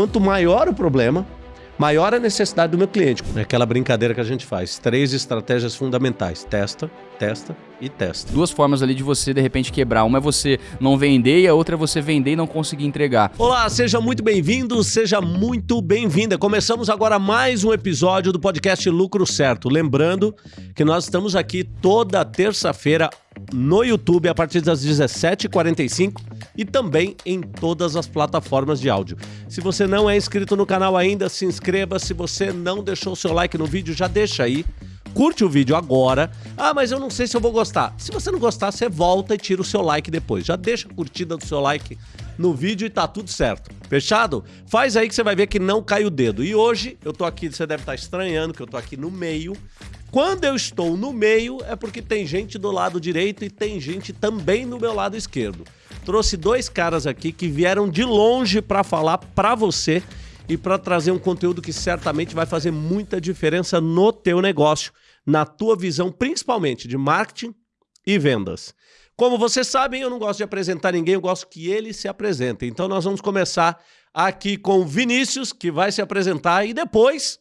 Quanto maior o problema, maior a necessidade do meu cliente. É aquela brincadeira que a gente faz. Três estratégias fundamentais. Testa, testa e testa. Duas formas ali de você, de repente, quebrar. Uma é você não vender e a outra é você vender e não conseguir entregar. Olá, seja muito bem-vindo, seja muito bem-vinda. Começamos agora mais um episódio do podcast Lucro Certo. Lembrando que nós estamos aqui toda terça-feira no YouTube a partir das 17h45 e também em todas as plataformas de áudio. Se você não é inscrito no canal ainda, se inscreva. Se você não deixou o seu like no vídeo, já deixa aí. Curte o vídeo agora. Ah, mas eu não sei se eu vou gostar. Se você não gostar, você volta e tira o seu like depois. Já deixa a curtida do seu like no vídeo e tá tudo certo. Fechado? Faz aí que você vai ver que não cai o dedo. E hoje eu tô aqui, você deve estar estranhando que eu tô aqui no meio. Quando eu estou no meio é porque tem gente do lado direito e tem gente também no meu lado esquerdo. Trouxe dois caras aqui que vieram de longe para falar para você e para trazer um conteúdo que certamente vai fazer muita diferença no teu negócio, na tua visão, principalmente de marketing e vendas. Como vocês sabem, eu não gosto de apresentar ninguém, eu gosto que eles se apresentem. Então nós vamos começar aqui com o Vinícius, que vai se apresentar, e depois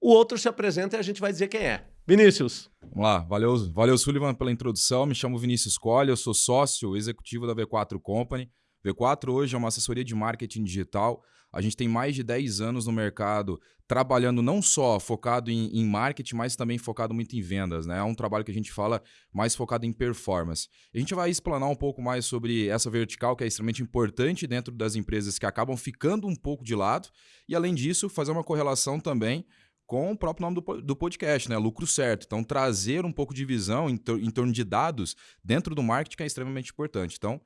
o outro se apresenta e a gente vai dizer quem é. Vinícius. Vamos lá, valeu, valeu Sullivan pela introdução. Me chamo Vinícius Colli, eu sou sócio executivo da V4 Company. V4 hoje é uma assessoria de marketing digital. A gente tem mais de 10 anos no mercado trabalhando não só focado em, em, marketing, mas também focado muito em vendas. Né? É um trabalho que a gente fala mais focado em performance. A gente vai explanar um pouco mais sobre essa vertical que é extremamente importante dentro das empresas que acabam ficando um pouco de lado. E além disso, fazer uma correlação também com o próprio nome do, do podcast, né? Lucro certo. Então, trazer um pouco de visão em, tor em torno de dados dentro do marketing é extremamente importante. Então,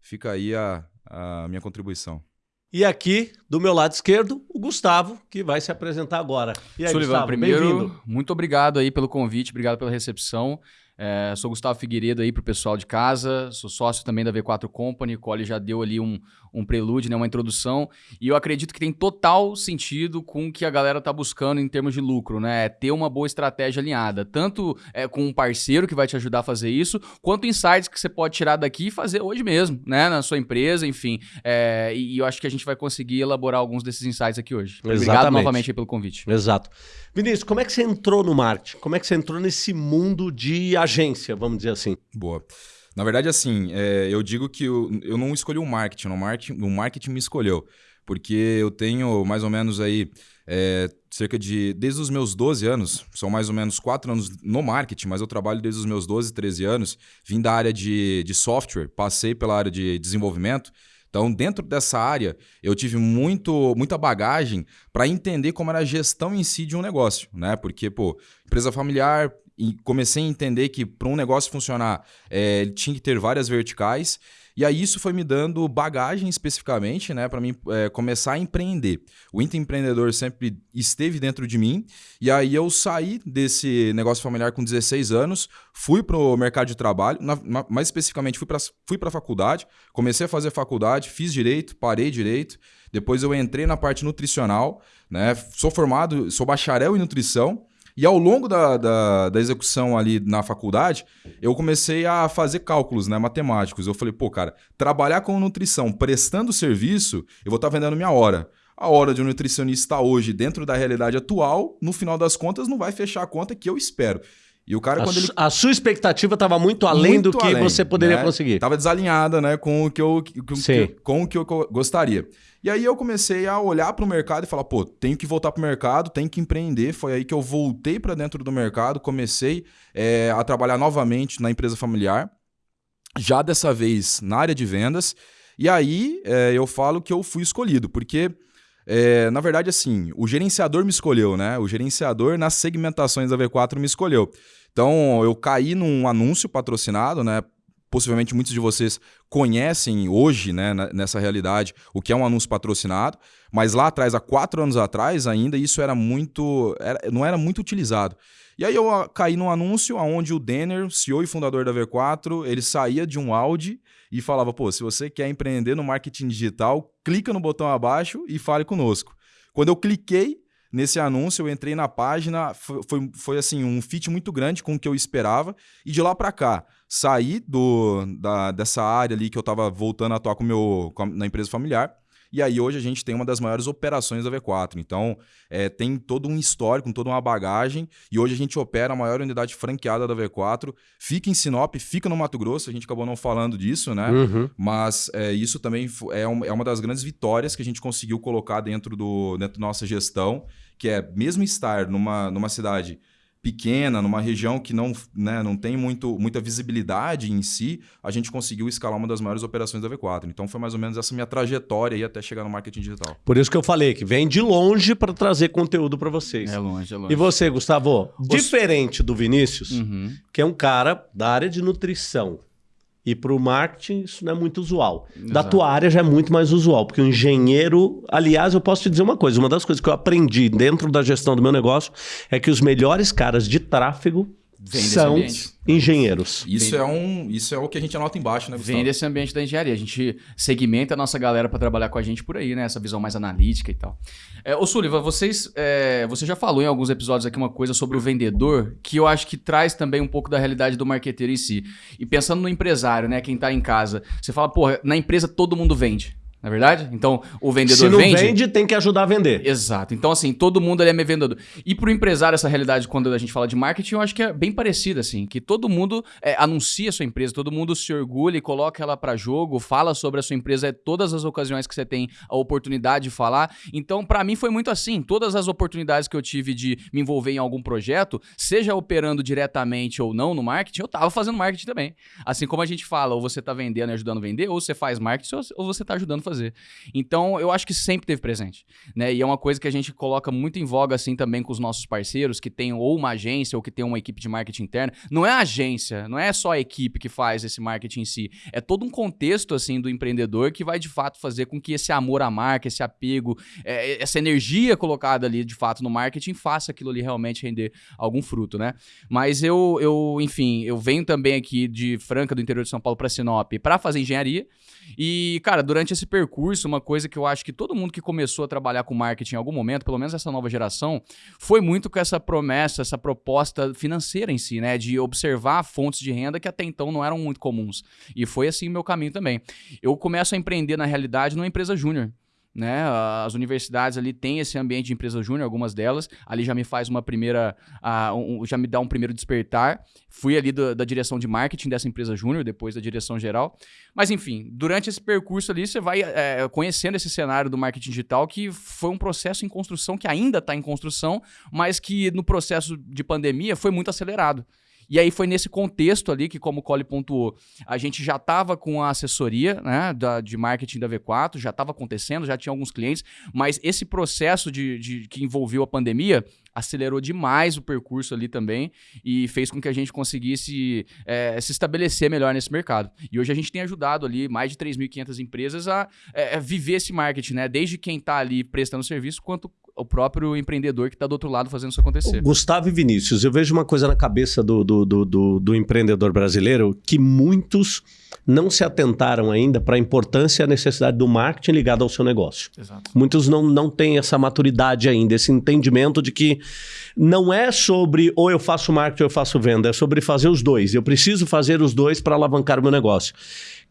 fica aí a, a minha contribuição. E aqui, do meu lado esquerdo, o Gustavo, que vai se apresentar agora. E aí, Sullivan, Gustavo, primeiro, muito obrigado aí pelo convite, obrigado pela recepção. É, sou Gustavo Figueiredo aí para o pessoal de casa, sou sócio também da V4 Company, o Cole já deu ali um, um prelúdio, né, uma introdução, e eu acredito que tem total sentido com o que a galera está buscando em termos de lucro, né? É ter uma boa estratégia alinhada, tanto é, com um parceiro que vai te ajudar a fazer isso, quanto insights que você pode tirar daqui e fazer hoje mesmo, né? Na sua empresa, enfim. É, e, e, eu acho que a gente vai conseguir elaborar alguns desses insights aqui hoje. Exatamente. Obrigado novamente pelo convite. Exato. Vinícius, como é que você entrou no marketing? Como é que você entrou nesse mundo de agência, vamos dizer assim? Boa. Na verdade, assim, é, eu digo que eu, eu não escolhi o marketing, o marketing, o marketing me escolheu. Porque eu tenho mais ou menos aí é, cerca de. Desde os meus 12 anos, são mais ou menos 4 anos no marketing, mas eu trabalho desde os meus 12, 13 anos. Vim da área de, de software, passei pela área de desenvolvimento. Então, dentro dessa área, eu tive muito, muita bagagem para entender como era a gestão em si de um negócio, né? Porque, pô, empresa familiar, e comecei a entender que para um negócio funcionar, é, tinha que ter várias verticais. E aí isso foi me dando bagagem especificamente, né, para mim é, começar a empreender. O intraempreendedor sempre esteve dentro de mim. E aí eu saí desse negócio familiar com 16 anos, fui para o mercado de trabalho, na, na, mais especificamente fui para fui a faculdade, comecei a fazer faculdade, fiz direito, parei direito. Depois eu entrei na parte nutricional, né? Sou formado, sou bacharel em nutrição. E ao longo da, da, da, execução ali na faculdade, eu comecei a fazer cálculos né, matemáticos. Eu falei, pô, cara, trabalhar com nutrição prestando serviço, eu vou estar tá vendendo minha hora. A hora de um nutricionista hoje, dentro da realidade atual, no final das contas, não vai fechar a conta que eu espero. E o cara, a quando ele. A sua expectativa estava muito além muito do que além, você poderia né? conseguir. Estava desalinhada né, com, o que eu, com, com o que eu gostaria. E aí eu comecei a olhar para o mercado e falar, pô, tenho que voltar para o mercado, tenho que empreender. Foi aí que eu voltei para dentro do mercado, comecei é, a trabalhar novamente na empresa familiar, já dessa vez na área de vendas. E aí é, eu falo que eu fui escolhido, porque é, na verdade, assim, o gerenciador me escolheu, né? O gerenciador nas segmentações da V4 me escolheu. Então, eu caí num anúncio patrocinado, né? Possivelmente muitos de vocês conhecem hoje, né, nessa realidade, o que é um anúncio patrocinado, mas lá atrás, há quatro anos atrás ainda, isso era muito. Era, não era muito utilizado. E aí eu caí num anúncio onde o Denner, CEO e fundador da V4, ele saía de um Audi e falava: pô, se você quer empreender no marketing digital, clica no botão abaixo e fale conosco. Quando eu cliquei nesse anúncio, eu entrei na página, foi, foi, assim, um fit muito grande com o que eu esperava, e de lá para cá, saí do, da, dessa área ali que eu estava voltando a atuar com meu, com a, na empresa familiar E aí hoje a gente tem uma das maiores operações da V4. Então é, tem todo um histórico, toda uma bagagem. E hoje a gente opera a maior unidade franqueada da V4. Fica em Sinop, fica no Mato Grosso. A gente acabou não falando disso, né? Uhum. Mas é, isso também é, um, é uma das grandes vitórias que a gente conseguiu colocar dentro, do, dentro da nossa gestão, que é mesmo estar numa, numa cidade pequena, numa região que não, né, não tem muito, muita visibilidade em si, a gente conseguiu escalar uma das maiores operações da V4. Então foi mais ou menos essa minha trajetória aí até chegar no marketing digital. Por isso que eu falei que vem de longe para trazer conteúdo para vocês. É longe, é longe. E você, Gustavo, diferente do Vinícius, uhum. que é um cara da área de nutrição, e para o marketing, isso não é muito usual. Exato. Da tua área já é muito mais usual, porque o engenheiro. Aliás, eu posso te dizer uma coisa: uma das coisas que eu aprendi dentro da gestão do meu negócio é que os melhores caras de tráfego Vem são engenheiros. Isso é, um, isso é o que a gente anota embaixo, né, Gustavo? Vem desse ambiente da engenharia. A gente segmenta a nossa galera para trabalhar com a gente por aí, né? Essa visão mais analítica e tal. É, ô, Sullivan, vocês, é, você já falou em alguns episódios aqui uma coisa sobre o vendedor que eu acho que traz também um pouco da realidade do marqueteiro em si. E pensando no empresário, né? Quem está em casa, você fala, pô, na empresa todo mundo vende na é verdade? Então, o vendedor Se não vende... vende, tem que ajudar a vender. Exato. Então, assim, todo mundo ali é vendedor. E para o empresário, essa realidade, quando a gente fala de marketing, eu acho que é bem parecida, assim. Que todo mundo é, anuncia a sua empresa, todo mundo se orgulha e coloca ela para jogo, fala sobre a sua empresa, é todas as ocasiões que você tem a oportunidade de falar. Então, para mim, foi muito assim. Todas as oportunidades que eu tive de me envolver em algum projeto, seja operando diretamente ou não no marketing, eu tava fazendo marketing também. Assim como a gente fala, ou você tá vendendo e ajudando a vender, ou você faz marketing, ou você tá ajudando a fazer fazer. Então, eu acho que sempre teve presente, né? E é uma coisa que a gente coloca muito em voga assim também com os nossos parceiros que tem ou uma agência ou que tem uma equipe de marketing interna. Não é a agência, não é só a equipe que faz esse marketing em si, é todo um contexto assim do empreendedor que vai de fato fazer com que esse amor à marca, esse apego, é, essa energia colocada ali de fato no marketing faça aquilo ali realmente render algum fruto, né? Mas eu, eu enfim, eu venho também aqui de Franca, do interior de São Paulo, para Sinop, para fazer engenharia. E, cara, durante esse percurso, uma coisa que eu acho que todo mundo que começou a trabalhar com marketing em algum momento, pelo menos essa nova geração, foi muito com essa promessa, essa proposta financeira em si, né? De observar fontes de renda que até então não eram muito comuns. E foi assim o meu caminho também. Eu começo a empreender, na realidade, numa empresa júnior né? As universidades ali têm esse ambiente de empresa júnior, algumas delas. Ali já me faz uma primeira, uh, um, já me dá um primeiro despertar. Fui ali do, da direção de marketing dessa empresa júnior, depois da direção geral. Mas enfim, durante esse percurso ali, você vai é, conhecendo esse cenário do marketing digital, que foi um processo em construção, que ainda está em construção, mas que no processo de pandemia foi muito acelerado. E aí foi nesse contexto ali que, como o Cole pontuou, a gente já estava com a assessoria né, da, de marketing da V4, já estava acontecendo, já tinha alguns clientes, mas esse processo de, de, que envolveu a pandemia acelerou demais o percurso ali também e fez com que a gente conseguisse é, se estabelecer melhor nesse mercado. E hoje a gente tem ajudado ali mais de 3.500 empresas a é, viver esse marketing, né? Desde quem está ali prestando serviço, quanto o próprio empreendedor que está do outro lado fazendo isso acontecer. Gustavo e Vinícius, eu vejo uma coisa na cabeça do, do, do, do, do empreendedor brasileiro que muitos não se atentaram ainda para a importância e a necessidade do marketing ligado ao seu negócio. Exato. Muitos não, não têm essa maturidade ainda, esse entendimento de que não é sobre ou eu faço marketing ou eu faço venda, é sobre fazer os dois. Eu preciso fazer os dois para alavancar o meu negócio.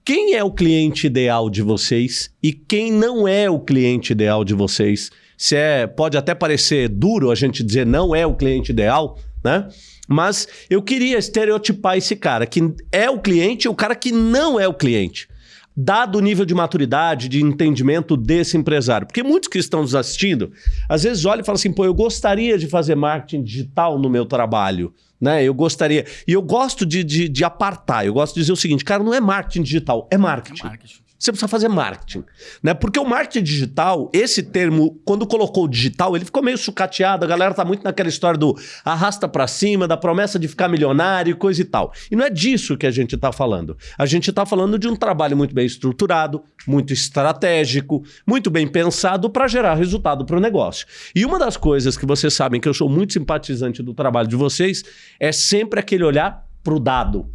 Quem é o cliente ideal de vocês e quem não é o cliente ideal de vocês? Se é, pode até parecer duro a gente dizer não é o cliente ideal, né? Mas eu queria estereotipar esse cara que é o cliente e o cara que não é o cliente. Dado o nível de maturidade, de entendimento desse empresário. Porque muitos que estão nos assistindo, às vezes olham e falam assim: pô, eu gostaria de fazer marketing digital no meu trabalho. Né? Eu gostaria. E eu gosto de, de, de apartar. Eu gosto de dizer o seguinte: cara, não é marketing digital, é marketing. É marketing. Você precisa fazer marketing. Né? Porque o marketing digital, esse termo, quando colocou o digital, ele ficou meio sucateado. A galera tá muito naquela história do arrasta para cima, da promessa de ficar milionário, coisa e tal. E não é disso que a gente tá falando. A gente tá falando de um trabalho muito bem estruturado, muito estratégico, muito bem pensado para gerar resultado para o negócio. E uma das coisas que vocês sabem que eu sou muito simpatizante do trabalho de vocês é sempre aquele olhar para o dado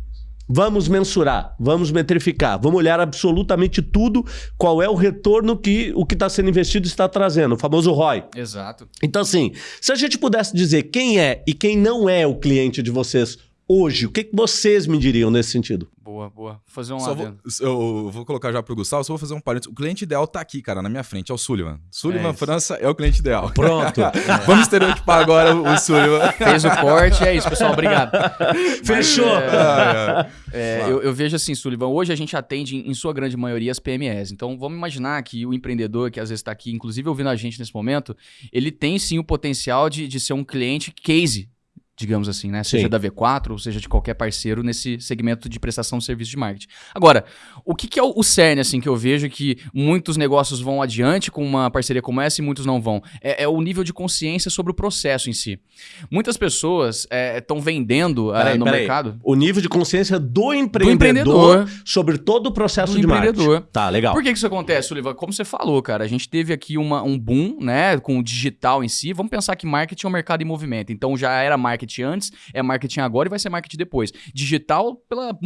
Vamos mensurar, vamos metrificar, vamos olhar absolutamente tudo, qual é o retorno que o que está sendo investido está trazendo, o famoso ROI. Exato. Então, assim, se a gente pudesse dizer quem é e quem não é o cliente de vocês hoje? O que, que vocês me diriam nesse sentido? Boa, boa. Vou fazer um Só vou, eu vou colocar já pro Gustavo, só vou fazer um parênteses. O cliente ideal tá aqui, cara, na minha frente, é o Sullivan. Sullivan É. França é o cliente ideal. Pronto. Vamos estereotipar agora o o Sullivan. Fez o corte, é isso, pessoal. Obrigado. Fechou. Mas, é, É, eu, eu vejo assim, Sullivan, hoje a gente atende, em sua grande maioria, as PMEs. Então, vamos imaginar que o empreendedor, que às vezes está aqui, inclusive ouvindo a gente nesse momento, ele tem sim o potencial de, de ser um cliente case, digamos assim, né? Seja Sim. da V4, ou seja de qualquer parceiro nesse segmento de prestação de serviço de marketing. Agora, o que, que é o, o cerne, assim, que eu vejo que muitos negócios vão adiante com uma parceria como essa e muitos não vão? É, é o nível de consciência sobre o processo em si. Muitas pessoas estão vendendo ah, Peraí, no peraí. mercado... O nível de consciência do Do empreendedor, empreendedor. sobre todo o processo Do de marketing. empreendedor. Tá, legal. Por que, que isso acontece, Sullivan? Como você falou, cara, a gente teve aqui uma, um boom, né, com o digital em si. Vamos pensar que marketing é um mercado em movimento. Então já era marketing antes, é marketing agora e vai ser marketing depois. Digital pela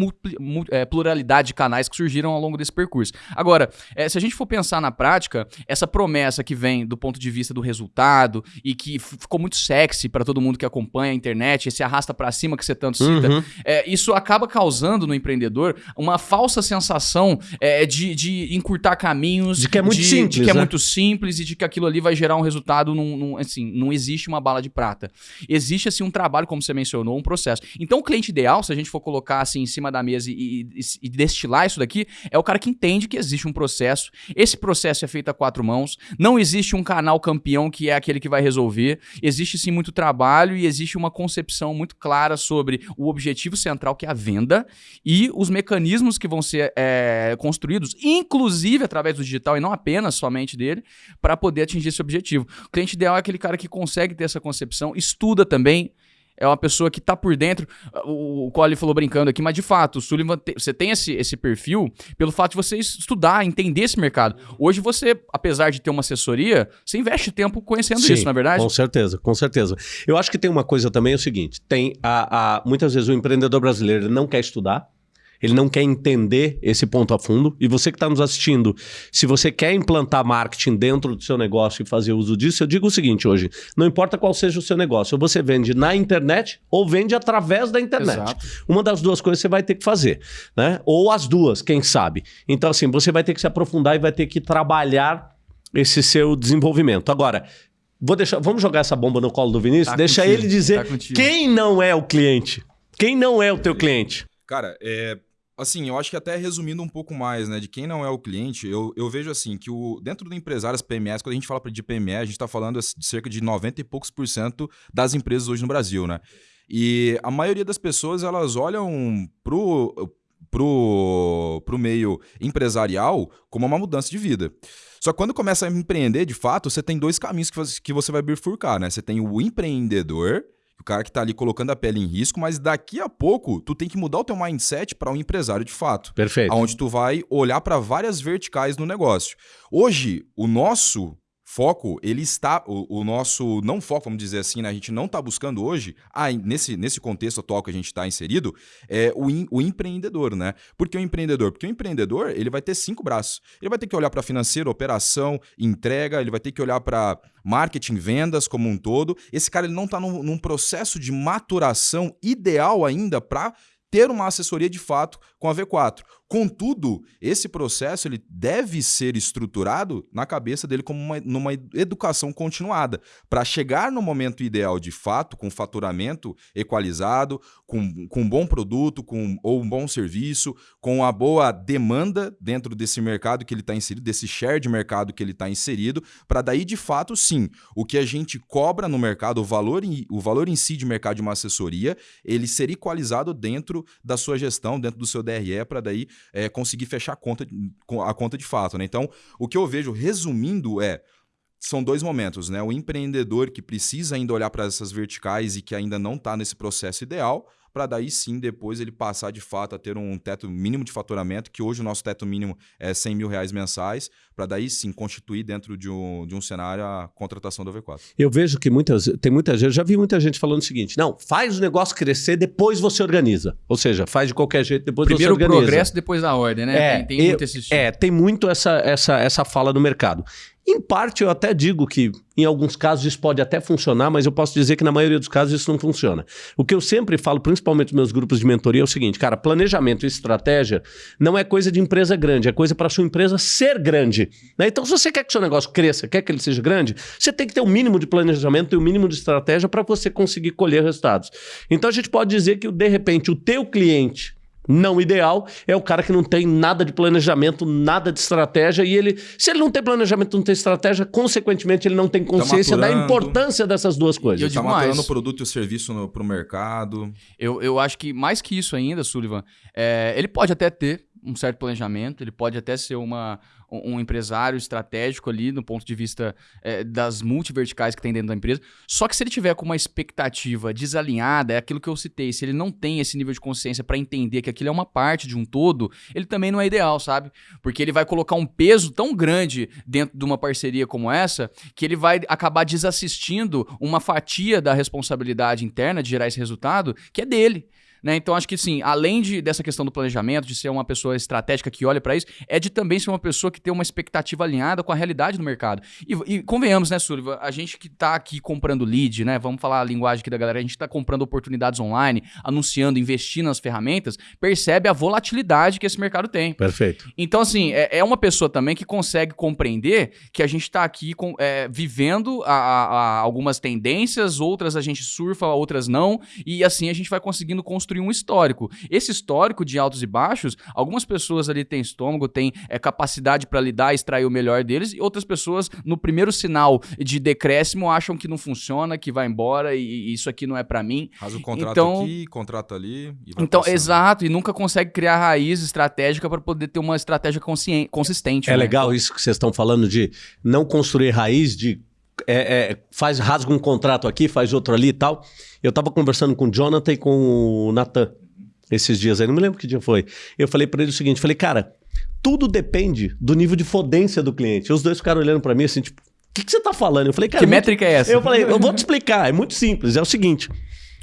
é, pluralidade de canais que surgiram ao longo desse percurso. Agora, é, se a gente for pensar na prática, essa promessa que vem do ponto de vista do resultado e que ficou muito sexy para todo mundo que acompanha a internet, esse arrasta para cima que você tanto cita, Uhum. é, isso acaba causando no empreendedor uma falsa sensação é, de, de encurtar caminhos. De que é muito simples, De que é né? muito simples e de que aquilo ali vai gerar um resultado. Num, num- assim, não existe uma bala de prata. Existe, assim, um trabalho, como você mencionou, um processo. Então, o cliente ideal, se a gente for colocar assim em cima da mesa e, e- e destilar isso daqui, é o cara que entende que existe um processo. Esse processo é feito a quatro mãos. Não existe um canal campeão que é aquele que vai resolver. Existe sim muito trabalho e existe uma concepção muito clara sobre o objetivo central, que é a venda, e os mecanismos que vão ser é, construídos, inclusive através do digital e não apenas somente dele, para poder atingir esse objetivo. O cliente ideal é aquele cara que consegue ter essa concepção, estuda também. É uma pessoa que tá por dentro. O, o Cole falou brincando aqui, mas de fato, o Sullivan, te- você tem esse, esse perfil pelo fato de você estudar, entender esse mercado. Hoje você, apesar de ter uma assessoria, você investe tempo conhecendo Sim, isso, na é verdade? Com certeza, com certeza. Eu acho que tem uma coisa também, é o seguinte: tem a, a- muitas vezes o empreendedor brasileiro não quer estudar. Ele não quer entender esse ponto a fundo. E você que está nos assistindo, se você quer implantar marketing dentro do seu negócio e fazer uso disso, eu digo o seguinte hoje: não importa qual seja o seu negócio, ou você vende na internet ou vende através da internet. Exato. Uma das duas coisas você vai ter que fazer, né? Ou as duas, quem sabe. Então, assim, você vai ter que se aprofundar e vai ter que trabalhar esse seu desenvolvimento. Agora, vou deixar, vamos jogar essa bomba no colo do Vinícius? Tá Deixa contigo, ele dizer tá quem não é o cliente. Quem não é o teu cliente? Cara, é, assim, eu acho que até resumindo um pouco mais, né, de quem não é o cliente, eu, eu vejo assim que o, dentro do empresário, as PMEs, quando a gente fala de PME, a gente está falando assim, de cerca de 90 e poucos por cento das empresas hoje no Brasil, né? E a maioria das pessoas, elas olham pro, pro, pro meio empresarial como uma mudança de vida. Só que quando começa a empreender, de fato, você tem dois caminhos que que você vai bifurcar, né? Você tem o empreendedor, o cara que tá ali colocando a pele em risco, mas daqui a pouco tu tem que mudar o teu mindset para um empresário de fato. Perfeito. Onde tu vai olhar para várias verticais no negócio. Hoje, o nosso foco, ele está. O, o nosso não foco, vamos dizer assim, né? A gente não está buscando hoje, ah, nesse, nesse contexto atual que a gente está inserido, é o, em- o empreendedor, né? Por que o empreendedor? Porque o empreendedor, ele vai ter cinco braços. Ele vai ter que olhar para financeiro, operação, entrega, ele vai ter que olhar para marketing, vendas como um todo. Esse cara ele não está num, num processo de maturação ideal ainda para ter uma assessoria de fato com a V4. Contudo, esse processo ele deve ser estruturado na cabeça dele como uma, numa educação continuada, para chegar no momento ideal de fato, com faturamento equalizado, com, com um bom produto, com ou um bom serviço, com a boa demanda dentro desse mercado que ele está inserido, desse share de mercado que ele está inserido, para daí de fato sim, o que a gente cobra no mercado, o valor em, o valor em si de mercado de uma assessoria, ele ser equalizado dentro da sua gestão, dentro do seu DRE, para daí é, conseguir fechar a conta, a conta de fato. Né? Então, o que eu vejo, resumindo, é. São dois momentos, né? O empreendedor que precisa ainda olhar para essas verticais e que ainda não está nesse processo ideal, para daí sim depois ele passar de fato a ter um teto mínimo de faturamento, que hoje o nosso teto mínimo é 100 mil reais mensais, para daí sim constituir dentro de um, de um cenário a contratação do V4. Eu vejo que muitas, tem muita gente, já vi muita gente falando o seguinte: não, faz o negócio crescer, depois você organiza. Ou seja, faz de qualquer jeito, depois Primeiro você o organiza. progresso, depois a ordem, né? É, tem tem eu- muito. É, tem muito essa, essa, essa fala no mercado. Em parte, eu até digo que em alguns casos isso pode até funcionar, mas eu posso dizer que na maioria dos casos isso não funciona. O que eu sempre falo, principalmente nos meus grupos de mentoria, é o seguinte, cara, planejamento e estratégia não é coisa de empresa grande, é coisa para sua empresa ser grande. Né? Então, se você quer que seu negócio cresça, quer que ele seja grande, você tem que ter o um mínimo de planejamento e o um mínimo de estratégia para você conseguir colher resultados. Então, a gente pode dizer que, de repente, o teu cliente não ideal é o cara que não tem nada de planejamento, nada de estratégia e ele, se ele não tem planejamento, não tem estratégia, consequentemente ele não tem tá consciência tá da importância dessas duas coisas. Está maturando o produto e o serviço para o mercado. Eu, eu acho que mais que isso ainda, Sullivan, é, ele pode até ter um certo planejamento, ele pode até ser uma, um empresário estratégico ali, no ponto de vista é, das multiverticais que tem dentro da empresa. Só que se ele tiver com uma expectativa desalinhada, é aquilo que eu citei, se ele não tem esse nível de consciência para entender que aquilo é uma parte de um todo, ele também não é ideal, sabe? Porque ele vai colocar um peso tão grande dentro de uma parceria como essa, que ele vai acabar desassistindo uma fatia da responsabilidade interna de gerar esse resultado, que é dele. Né? Então, acho que sim, além de, dessa questão do planejamento, de ser uma pessoa estratégica que olha para isso, é de também ser uma pessoa que tem uma expectativa alinhada com a realidade do mercado. E, e convenhamos, né, Sullivan? A gente que está aqui comprando lead, né? Vamos falar a linguagem aqui da galera, a gente está comprando oportunidades online, anunciando, investindo nas ferramentas, percebe a volatilidade que esse mercado tem. Perfeito. Então, assim, é, é uma pessoa também que consegue compreender que a gente está aqui com, é, vivendo a, a, a algumas tendências, outras a gente surfa, outras não, e assim a gente vai conseguindo construir construir um histórico. Esse histórico de altos e baixos, algumas pessoas ali têm estômago, têm é, capacidade para lidar, extrair o melhor deles, e outras pessoas, no primeiro sinal de decréscimo, acham que não funciona, que vai embora e, e isso aqui não é para mim. Faz o contrato então, aqui, contrato ali. então, passando. exato, e nunca consegue criar raiz estratégica para poder ter uma estratégia consistente. É né? legal isso que vocês estão falando de não construir raiz, de é, é, faz, rasga um contrato aqui, faz outro ali e tal. Eu tava conversando com o Jonathan e com o Nathan esses dias aí, não me lembro que dia foi. Eu falei para ele o seguinte, falei, cara, tudo depende do nível de fodência do cliente. Os dois ficaram olhando para mim assim, tipo, o que, que, você tá falando? Eu falei, cara... Que muito... métrica é essa? Eu falei, eu vou te explicar, é muito simples, é o seguinte...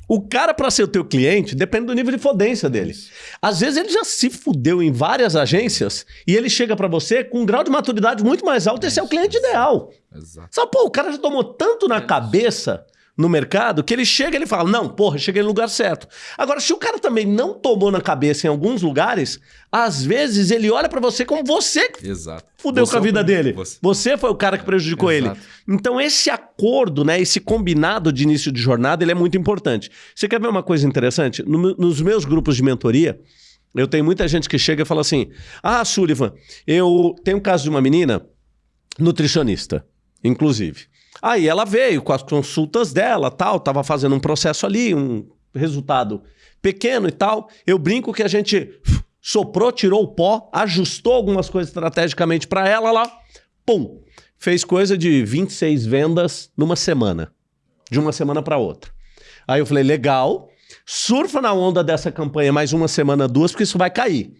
O cara, para ser o teu cliente, depende do nível de fodência dele. Às vezes ele já se fudeu em várias agências e ele chega para você com um grau de maturidade muito mais alto. Esse é o cliente ideal. Exato. Só, pô, o cara já tomou tanto na cabeça no mercado que ele chega e ele fala: Não, porra, cheguei no lugar certo. Agora, se o cara também não tomou na cabeça em alguns lugares, às vezes ele olha para você como você Exato. fudeu você com a vida é dele. Você. você. foi o cara que prejudicou ele. Então, esse acordo, né, esse combinado de início de jornada, ele é muito importante. Você quer ver uma coisa interessante? No, nos meus grupos de mentoria, eu tenho muita gente que chega e fala assim: Ah, Sullivan, eu tenho um caso de uma menina nutricionista, inclusive. Aí ela veio com as consultas dela, tal, tava fazendo um processo ali, um resultado pequeno e tal. Eu brinco que a gente soprou, tirou o pó, ajustou algumas coisas estrategicamente para ela lá, pum, fez coisa de 26 vendas numa semana, de uma semana para outra. Aí eu falei, legal, surfa na onda dessa campanha mais uma semana, duas, porque isso vai cair.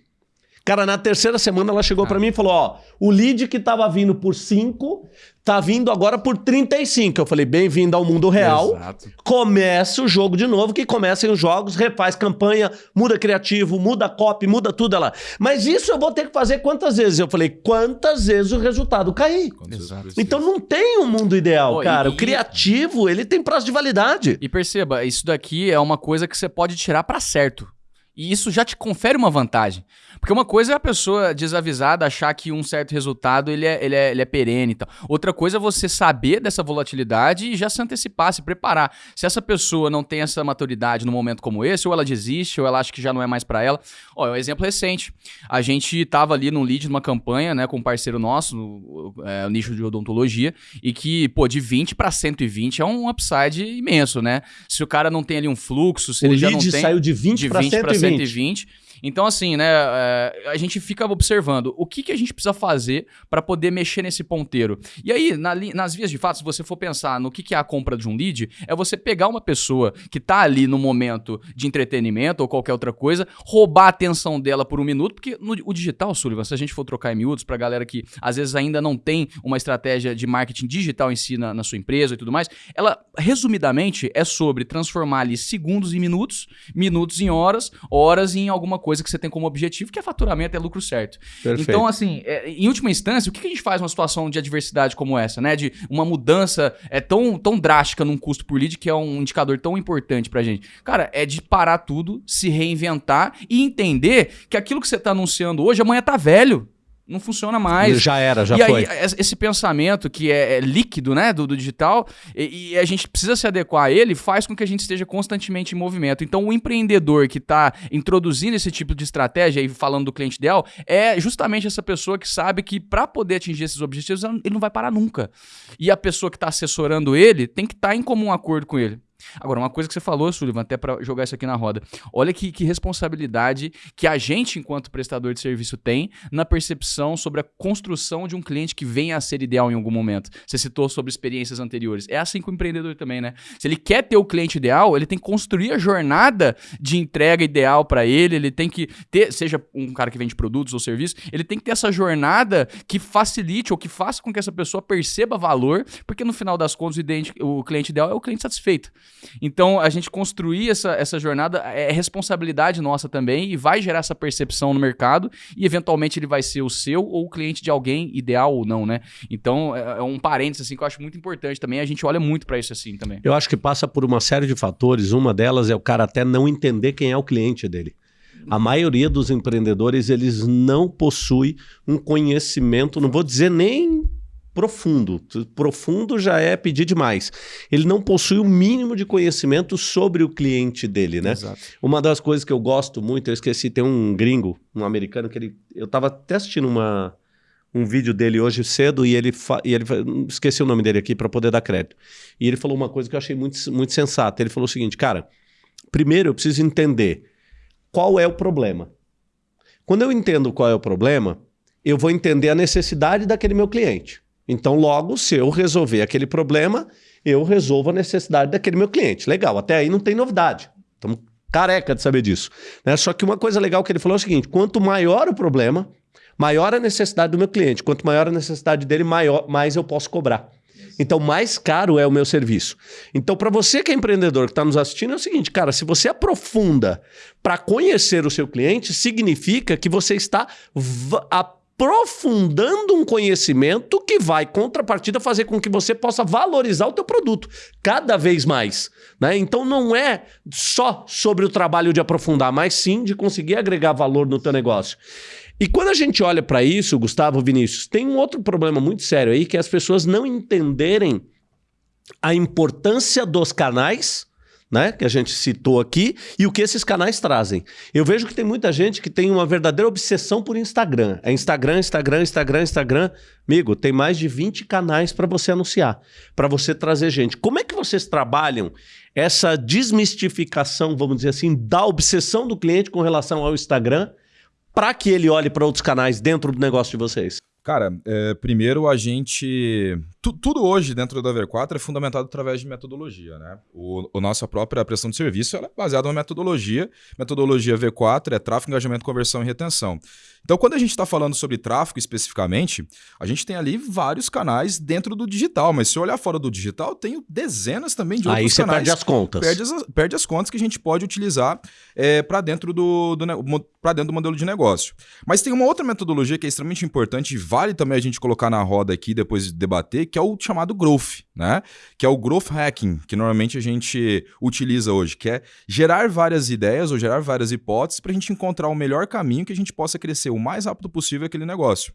Cara, na terceira semana ela chegou para mim e falou: Ó, o lead que tava vindo por 5 tá vindo agora por 35. Eu falei: bem-vindo ao mundo real. Exato. Começa o jogo de novo, que comecem os jogos, refaz campanha, muda criativo, muda copy, muda tudo ela. Mas isso eu vou ter que fazer quantas vezes? Eu falei: quantas vezes o resultado cair? Exato. Então não tem um mundo ideal, cara. E, o criativo, ele tem prazo de validade. E perceba, isso daqui é uma coisa que você pode tirar para certo. E isso já te confere uma vantagem. Porque uma coisa é a pessoa desavisada achar que um certo resultado ele é, ele é, ele é perene e tal. Outra coisa é você saber dessa volatilidade e já se antecipar, se preparar. Se essa pessoa não tem essa maturidade num momento como esse, ou ela desiste, ou ela acha que já não é mais para ela. Ó, é um exemplo recente. A gente tava ali num lead numa campanha, né, com um parceiro nosso, no é, nicho de odontologia, e que, pô, de 20 para 120 é um upside imenso, né? Se o cara não tem ali um fluxo, se o ele já não tem... saiu de 20 para 120. 120 então, assim, né, é, a gente fica observando o que, que a gente precisa fazer para poder mexer nesse ponteiro. E aí, na, nas vias de fato, se você for pensar no que, que é a compra de um lead, é você pegar uma pessoa que está ali no momento de entretenimento ou qualquer outra coisa, roubar a atenção dela por um minuto, porque no, o digital, Sullivan, se a gente for trocar em miúdos, para galera que às vezes ainda não tem uma estratégia de marketing digital em si na, na sua empresa e tudo mais, ela, resumidamente, é sobre transformar ali segundos em minutos, minutos em horas, horas em alguma coisa coisa que você tem como objetivo, que é faturamento, é lucro certo. Perfeito. Então, assim, é, em última instância, o que, que a gente faz numa situação de adversidade como essa, né? De uma mudança é tão, tão drástica num custo por lead, que é um indicador tão importante pra gente. Cara, é de parar tudo, se reinventar e entender que aquilo que você tá anunciando hoje, amanhã tá velho. Não funciona mais. já era, já e foi. aí, es- esse pensamento que é, é líquido, né, do, do digital, e, e a gente precisa se adequar a ele, faz com que a gente esteja constantemente em movimento. Então, o empreendedor que está introduzindo esse tipo de estratégia, e falando do cliente ideal, é justamente essa pessoa que sabe que para poder atingir esses objetivos, ele não vai parar nunca. E a pessoa que está assessorando ele tem que estar em comum acordo com ele. Agora, uma coisa que você falou, Sullivan, até para jogar isso aqui na roda. Olha que, que responsabilidade que a gente, enquanto prestador de serviço, tem na percepção sobre a construção de um cliente que venha a ser ideal em algum momento. Você citou sobre experiências anteriores. É assim com o empreendedor também, né? Se ele quer ter o cliente ideal, ele tem que construir a jornada de entrega ideal para ele, ele tem que ter, seja um cara que vende produtos ou serviços, ele tem que ter essa jornada que facilite ou que faça com que essa pessoa perceba valor, porque no final das contas o, cliente ideal é o cliente satisfeito. Então, a gente construir essa, essa jornada é responsabilidade nossa também e vai gerar essa percepção no mercado e, eventualmente, ele vai ser o seu ou o cliente de alguém, ideal ou não, né? Então, é, é um parênteses, assim, que eu acho muito importante também. A gente olha muito para isso, assim, também. Eu acho que passa por uma série de fatores. Uma delas é o cara até não entender quem é o cliente dele. A maioria dos empreendedores, eles não possui um conhecimento, não vou dizer nem profundo. Profundo já é pedir demais. Ele não possui o mínimo de conhecimento sobre o cliente dele, né? Exato. Uma das coisas que eu gosto muito, eu esqueci, tem um gringo, um americano, que ele. Eu tava até assistindo uma, um vídeo dele hoje cedo e ele, fa- e ele esqueci o nome dele aqui para poder dar crédito. E ele falou uma coisa que eu achei muito, muito sensata. Ele falou o seguinte, cara, primeiro eu preciso entender qual é o problema. Quando eu entendo qual é o problema, eu vou entender a necessidade daquele meu cliente. Então, logo, se eu resolver aquele problema, eu resolvo a necessidade daquele meu cliente. Legal, até aí não tem novidade. Estamos careca de saber disso. né? Só que uma coisa legal que ele falou é o seguinte: quanto maior o problema, maior a necessidade do meu cliente. Quanto maior a necessidade dele, maior, mais eu posso cobrar. Então, mais caro é o meu serviço. Então, para você que é empreendedor que está nos assistindo, é o seguinte, cara, se você aprofunda para conhecer o seu cliente, significa que você está aprofundando um conhecimento que vai, contrapartida, fazer com que você possa valorizar o teu produto cada vez mais. Né? Então, não é só sobre o trabalho de aprofundar, mas sim de conseguir agregar valor no teu negócio. E quando a gente olha para isso, Gustavo Vinícius, tem um outro problema muito sério aí, que é as pessoas não entenderem a importância dos canais, né, que a gente citou aqui, e o que esses canais trazem. Eu vejo que tem muita gente que tem uma verdadeira obsessão por Instagram. É Instagram, Instagram, Instagram, Instagram. Amigo, tem mais de 20 canais para você anunciar, para você trazer gente. Como é que vocês trabalham essa desmistificação, vamos dizer assim, da obsessão do cliente com relação ao Instagram, para que ele olhe para outros canais dentro do negócio de vocês? Cara, é, primeiro a gente. tu- tudo hoje dentro da V4 é fundamentado através de metodologia, né? O, o nossa própria prestação de serviço é baseada numa metodologia. Metodologia V4 é tráfego, engajamento, conversão e retenção. Então, quando a gente está falando sobre tráfego especificamente, a gente tem ali vários canais dentro do digital, mas se eu olhar fora do digital, tem dezenas também de Aí outros você canais. perde as contas. Perde as, perde as contas que a gente pode utilizar para dentro do, do para dentro do modelo de negócio. Mas tem uma outra metodologia que é extremamente importante e vale também a gente colocar na roda aqui depois de debater, que é o chamado growth, né? Que é o growth hacking, que normalmente a gente utiliza hoje, que é gerar várias ideias ou gerar várias hipóteses para a gente encontrar o melhor caminho que a gente possa crescer o mais rápido possível aquele negócio.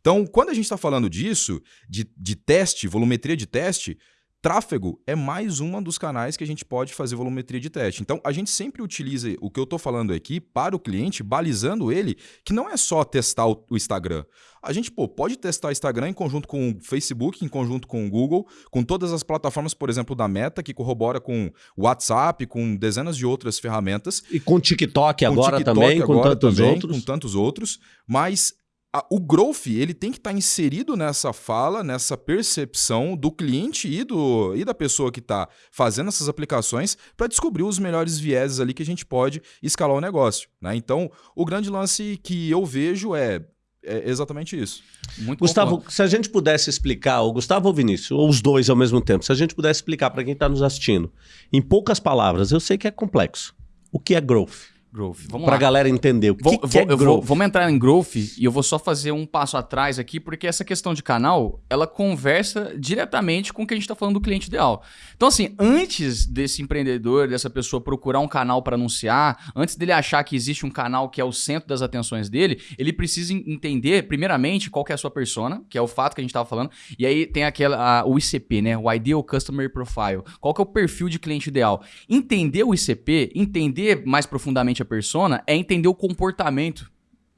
Então, quando a gente está falando disso, de, de teste, volumetria de teste, Tráfego é mais um dos canais que a gente pode fazer volumetria de teste. Então, a gente sempre utiliza o que eu estou falando aqui para o cliente, balizando ele, que não é só testar o, o Instagram. A gente pô, pode testar o Instagram em conjunto com o Facebook, em conjunto com o Google, com todas as plataformas, por exemplo, da Meta, que corrobora com o WhatsApp, com dezenas de outras ferramentas. E com TikTok Com agora TikTok também, com agora tantos também, outros. Com tantos outros. Mas a- o growth ele tem que estar inserido nessa fala, nessa percepção do cliente e, do, e da pessoa que está fazendo essas aplicações para descobrir os melhores vieses ali que a gente pode escalar o negócio. Né? Então, o grande lance que eu vejo é, é exatamente isso. Muito Gustavo, se a gente pudesse explicar, o Gustavo ou Vinícius, ou os dois ao mesmo tempo, se a gente pudesse explicar para quem está nos assistindo, em poucas palavras, eu sei que é complexo. O que é growth? Growth. Vamos Pra lá. galera entender o que, Vou- que é eu vou- growth. vamos entrar em growth e eu vou só fazer um passo atrás aqui, porque essa questão de canal, ela conversa diretamente com o que a gente está falando do cliente ideal. Então, assim, antes desse empreendedor, dessa pessoa procurar um canal para anunciar, antes dele achar que existe um canal que é o centro das atenções dele, ele precisa en- entender, primeiramente, qual que é a sua persona, que é o fato que a gente estava falando, e aí tem aquela, a- o ICP, né? O Ideal Customer Profile. Qual que é o perfil de cliente ideal? Entender o ICP, entender mais profundamente a persona, é entender o comportamento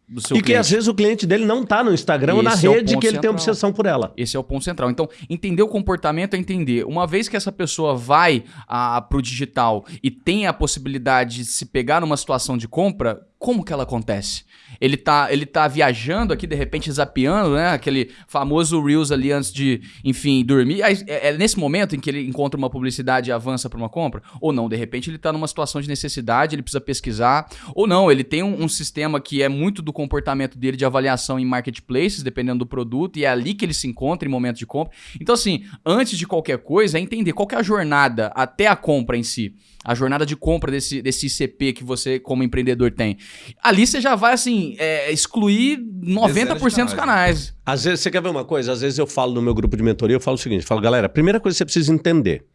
do seu E que cliente. às vezes o cliente dele não tá no Instagram ou na Esse é o rede que ele tem central. obsessão por ela. Esse é o ponto central. Então, entender o comportamento é entender. Uma vez que essa pessoa vai a, pro digital e tem a possibilidade de se pegar numa situação de compra, como que ela acontece? Ele tá, ele tá viajando aqui, de repente zapeando, né? Aquele famoso Reels ali antes de, enfim, dormir. É, é nesse momento em que ele encontra uma publicidade e avança para uma compra? Ou não? De repente ele tá numa situação de necessidade, ele precisa pesquisar. Ou não, ele tem um, um sistema que é muito do comportamento dele de avaliação em marketplaces, dependendo do produto, e é ali que ele se encontra em momento de compra. Então, assim, antes de qualquer coisa, é entender qual é a jornada até a compra em si. A jornada de compra desse, desse ICP que você, como empreendedor, tem. Ali você já vai, assim, é, excluir 90% dos canais, né? canais. Às vezes, você quer ver uma coisa? Às vezes eu falo no meu grupo de mentoria, eu falo o seguinte, eu falo, galera, a primeira coisa que você precisa entender,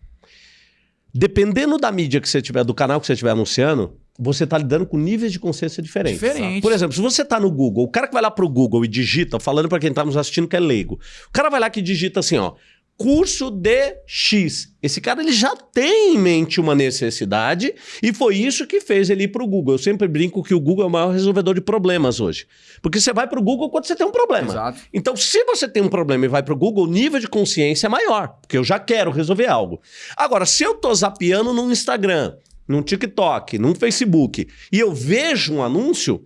dependendo da mídia que você tiver, do canal que você estiver anunciando, você está lidando com níveis de consciência diferentes. Diferente. Por exemplo, se você está no Google, o cara que vai lá pro Google e digita, falando para quem está nos assistindo que é leigo, o cara vai lá que digita assim, ó, curso de X. Esse cara ele já tem em mente uma necessidade e foi isso que fez ele ir pro Google. Eu sempre brinco que o Google é o maior resolvedor de problemas hoje. Porque você vai pro Google quando você tem um problema. Exato. Então, se você tem um problema e vai pro Google, o nível de consciência é maior, porque eu já quero resolver algo. Agora, se eu tô zapeando no Instagram, num TikTok, num Facebook, e eu vejo um anúncio,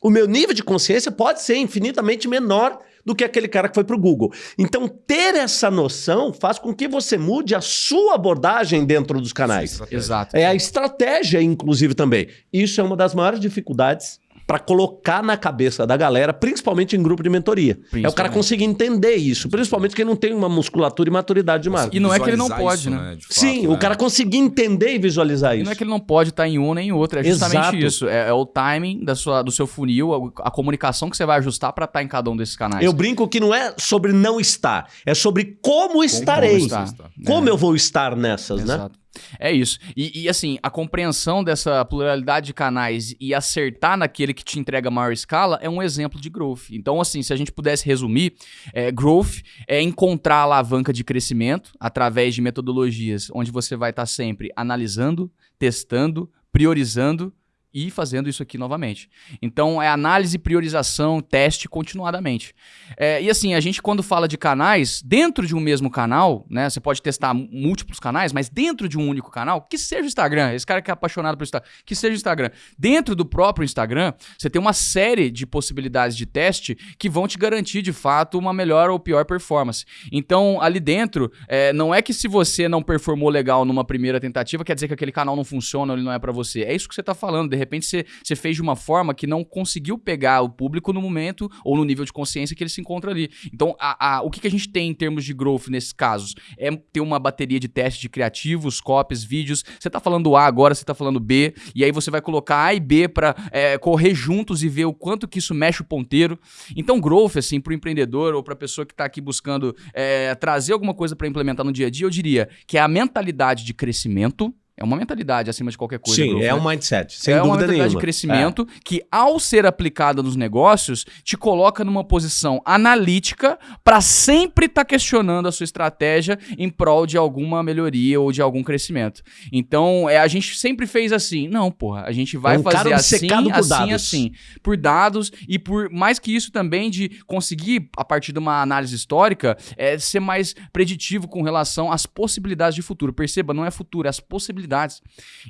o meu nível de consciência pode ser infinitamente menor do que aquele cara que foi pro Google. Então, ter essa noção faz com que você mude a sua abordagem dentro dos canais. Exato. É a estratégia, inclusive, também. Isso é uma das maiores dificuldades para colocar na cabeça da galera, principalmente em grupo de mentoria. É o cara conseguir entender isso, principalmente quem não tem uma musculatura e maturidade de marca. E não é que ele não pode, isso, né? de fato, Sim, né? o cara conseguir entender e visualizar E isso. não é que ele não pode estar em um nem em outro, é justamente Exato. isso. É, é o timing da sua, do seu funil, a, a comunicação que você vai ajustar para estar em cada um desses canais. Eu brinco que não é sobre não estar, é sobre como estarei. como estar. Como É. eu vou estar nessas, né? É isso. E, e, assim, a compreensão dessa pluralidade de canais e acertar naquele que te entrega maior escala é um exemplo de growth. Então, assim, se a gente pudesse resumir, é, growth é encontrar a alavanca de crescimento através de metodologias onde você vai estar sempre analisando, testando, priorizando e fazendo isso aqui novamente. Então, é análise, priorização, teste continuadamente. É, e assim, a gente quando fala de canais, dentro de um mesmo canal, né? Você pode testar múltiplos canais, mas dentro de um único canal, que seja o Instagram, esse cara que é apaixonado pelo Instagram, que seja o Instagram. Dentro do próprio Instagram, você tem uma série de possibilidades de teste que vão te garantir, de fato, uma melhor ou pior performance. Então, ali dentro, é, não é que se você não performou legal numa primeira tentativa, quer dizer que aquele canal não funciona ele não é pra você. É isso que você tá falando. De repente, você, você fez de uma forma que não conseguiu pegar o público no momento ou no nível de consciência que ele se encontra ali. Então, a- a- o que, que a gente tem em termos de growth nesses casos? É ter uma bateria de teste de criativos, copies, vídeos. Você tá falando A agora, você tá falando B, e aí você vai colocar A e B pra é, correr juntos e ver o quanto que isso mexe o ponteiro. Então, growth, assim, pro empreendedor ou pra pessoa que tá aqui buscando é, trazer alguma coisa pra implementar no dia a dia, eu diria que é a mentalidade de crescimento. É uma mentalidade acima de qualquer coisa. Sim, growth, é né? um mindset, sem é uma dúvida mentalidade nenhuma. de crescimento que, ao ser aplicada nos negócios, te coloca numa posição analítica para sempre estar questionando a sua estratégia em prol de alguma melhoria ou de algum crescimento. Então, é, a gente sempre fez assim. Não, porra, a gente vai É um fazer assim, assim, dados. assim. Por dados e por, mais que isso também, de conseguir, a partir de uma análise histórica, é, ser mais preditivo com relação às possibilidades de futuro. Perceba, não é futuro, é as possibilidades.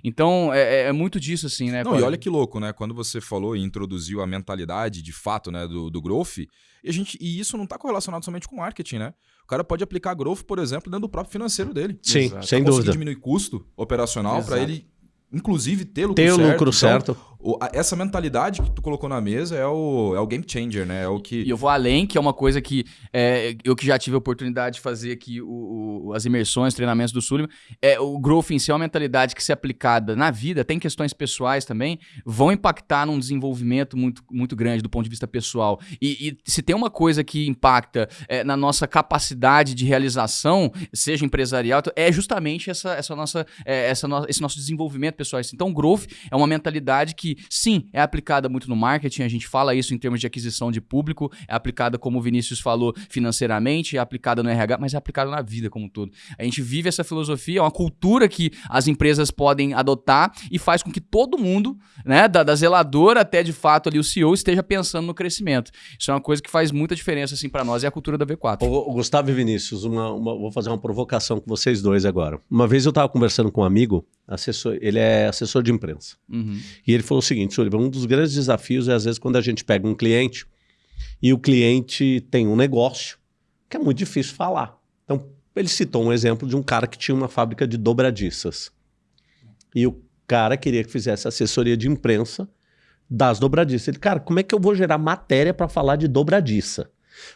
Então, é, é- é muito disso, assim, né? Não, e olha que louco, né? Quando você falou e introduziu a mentalidade de fato, né, do, do growth, e, a gente, e isso não está correlacionado somente com marketing, né? O cara pode aplicar growth, por exemplo, dentro do próprio financeiro dele. Sim, Exato. sem Conseguir dúvida. diminuir custo operacional para ele, inclusive, ter lucro Ter o certo. lucro Então, certo. O, a, essa mentalidade que tu colocou na mesa é o, é o game changer, né? É o que... E eu vou além, que é uma coisa que é, eu que já tive a oportunidade de fazer aqui o, o, as imersões, treinamentos do Sullivan, é, o growth em si é uma mentalidade que se aplicada na vida, tem questões pessoais também, vão impactar num desenvolvimento muito, muito grande do ponto de vista pessoal. E, e se tem uma coisa que impacta é, na nossa capacidade de realização, seja empresarial, é justamente essa, essa nossa, é, essa no, esse nosso desenvolvimento pessoal. Então, growth é uma mentalidade que sim, é aplicada muito no marketing, a gente fala isso em termos de aquisição de público, é aplicada, como o Vinícius falou, financeiramente, é aplicada no RH, mas é aplicada na vida como um todo. A gente vive essa filosofia, é uma cultura que as empresas podem adotar e faz com que todo mundo, né, da, da zeladora até de fato ali o CEO, esteja pensando no crescimento. Isso é uma coisa que faz muita diferença assim para nós, é a cultura da V4. O, Gustavo e Vinícius, uma, uma, vou fazer uma provocação com vocês dois agora. Uma vez eu estava conversando com um amigo, assessor, ele é assessor de imprensa, uhum. e ele falou o seguinte, Sullivan, um dos grandes desafios é às vezes quando a gente pega um cliente e o cliente tem um negócio que é muito difícil falar. Então, ele citou um exemplo de um cara que tinha uma fábrica de dobradiças. E o cara queria que fizesse assessoria de imprensa das dobradiças. Ele, cara, como é que eu vou gerar matéria para falar de dobradiça?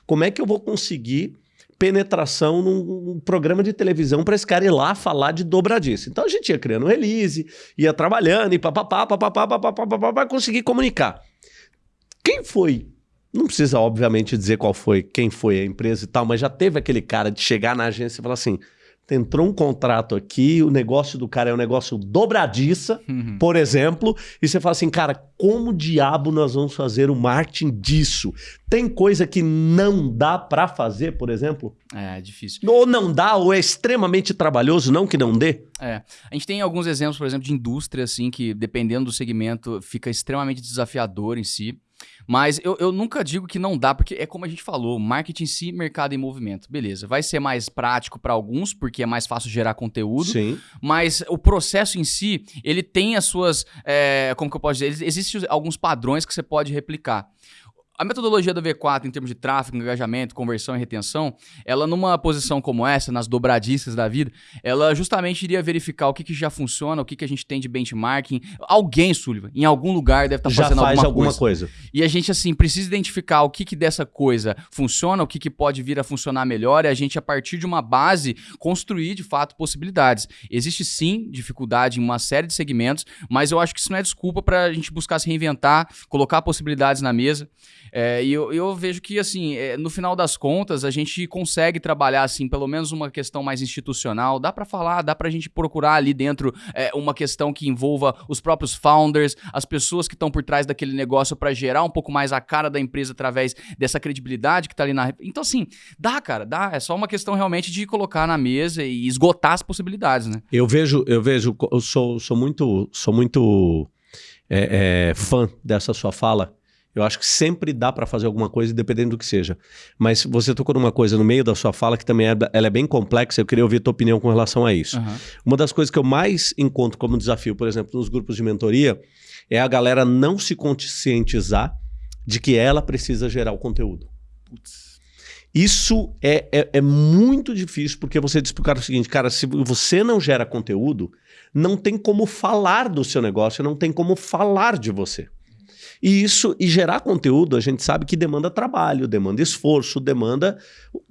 Como é que eu vou conseguir penetração num programa de televisão para esse cara ir lá falar de dobradiça. Então a gente ia criando release, ia trabalhando e papapá, papapá, papapá, papapá, conseguir comunicar. Quem foi? Não precisa, obviamente, dizer qual foi, quem foi a empresa e tal, mas já teve aquele cara de chegar na agência e falar assim: entrou um contrato aqui, o negócio do cara é um negócio dobradiça, uhum. por exemplo, e você fala assim, cara, como diabo nós vamos fazer o marketing disso? Tem coisa que não dá para fazer, por exemplo? É, difícil. Ou não dá, ou é extremamente trabalhoso, não que não dê? É. A gente tem alguns exemplos, por exemplo, de indústria, assim, que dependendo do segmento, fica extremamente desafiador em si. Mas eu, eu nunca digo que não dá, porque é como a gente falou, marketing em si, mercado em movimento. Beleza, vai ser mais prático para alguns, porque é mais fácil gerar conteúdo. Sim. Mas o processo em si, ele tem as suas. É, como que eu posso dizer? Existem alguns padrões que você pode replicar. A metodologia da V4 em termos de tráfego, engajamento, conversão e retenção, ela numa posição como essa, nas dobradiças da vida, ela justamente iria verificar o que, que já funciona, o que, que a gente tem de benchmarking. Alguém, Sullivan, em algum lugar deve estar tá fazendo faz alguma, alguma coisa. coisa. E a gente, assim, precisa identificar o que, que dessa coisa funciona, o que, que pode vir a funcionar melhor e a gente, a partir de uma base, construir, de fato, possibilidades. Existe, sim, dificuldade em uma série de segmentos, mas eu acho que isso não é desculpa para a gente buscar se reinventar, colocar possibilidades na mesa. É, e eu, eu, vejo que, assim, é, no final das contas, a gente consegue trabalhar, assim, pelo menos uma questão mais institucional. Dá para falar, dá para a gente procurar ali dentro é, uma questão que envolva os próprios founders, as pessoas que estão por trás daquele negócio para gerar um pouco mais a cara da empresa através dessa credibilidade que tá ali na. Então, assim, dá, cara, dá. É só uma questão realmente de colocar na mesa e esgotar as possibilidades, né? Eu vejo, eu vejo, eu sou, sou muito, sou muito é, é, fã dessa sua fala eu acho que sempre dá para fazer alguma coisa, dependendo do que seja. Mas você tocou numa coisa no meio da sua fala que também é, ela é bem complexa. Eu queria ouvir a tua opinião com relação a isso. Uhum. Uma das coisas que eu mais encontro como desafio, por exemplo, nos grupos de mentoria, é a galera não se conscientizar de que ela precisa gerar o conteúdo. Putz. Isso é, é, é, muito difícil, porque você diz para o cara o seguinte, cara, se você não gera conteúdo, não tem como falar do seu negócio, não tem como falar de você. E isso, e gerar conteúdo, a gente sabe que demanda trabalho, demanda esforço, demanda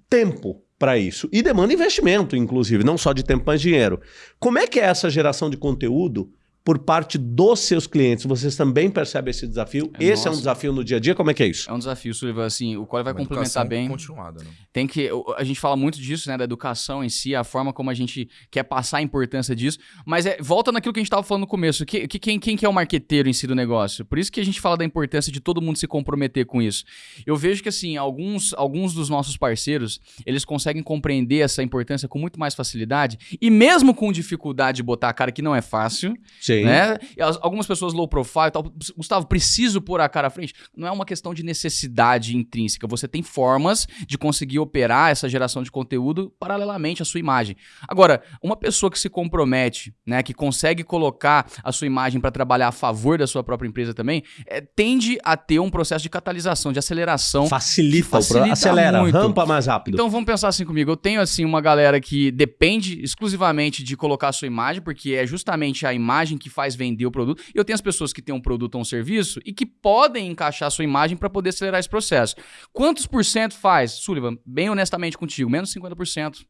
tempo para isso. E demanda investimento, inclusive, não só de tempo, mas dinheiro. Como é que é essa geração de conteúdo por parte dos seus clientes. Vocês também percebem esse desafio? É esse nossa. é um desafio no dia a dia? Como é que é isso? É um desafio, Sullivan. Assim, o qual vai Uma complementar bem. Continuada, né? Tem que. A gente fala muito disso, né? Da educação em si, a forma como a gente quer passar a importância disso. Mas é, volta naquilo que a gente estava falando no começo. Que, que, quem, quem que é o marqueteiro em si do negócio? Por isso que a gente fala da importância de todo mundo se comprometer com isso. Eu vejo que, assim, alguns, alguns dos nossos parceiros, eles conseguem compreender essa importância com muito mais facilidade. E mesmo com dificuldade de botar a cara, que não é fácil. Sim Sim. Né? algumas pessoas low profile tal. Gustavo, preciso pôr a cara à frente. Não é uma questão de necessidade intrínseca. Você tem formas de conseguir operar essa geração de conteúdo paralelamente à sua imagem. Agora, uma pessoa que se compromete, né, que consegue colocar a sua imagem para trabalhar a favor da sua própria empresa também, é, tende a ter um processo de catalisação, de aceleração. Facilita, facilita o acelera, muito. rampa mais rápido. Então vamos pensar assim comigo. Eu tenho assim uma galera que depende exclusivamente de colocar a sua imagem, porque é justamente a imagem que que faz vender o produto. Eu tenho as pessoas que têm um produto ou um serviço e que podem encaixar a sua imagem para poder acelerar esse processo. Quantos por cento faz, Sullivan? Bem honestamente contigo, menos 50%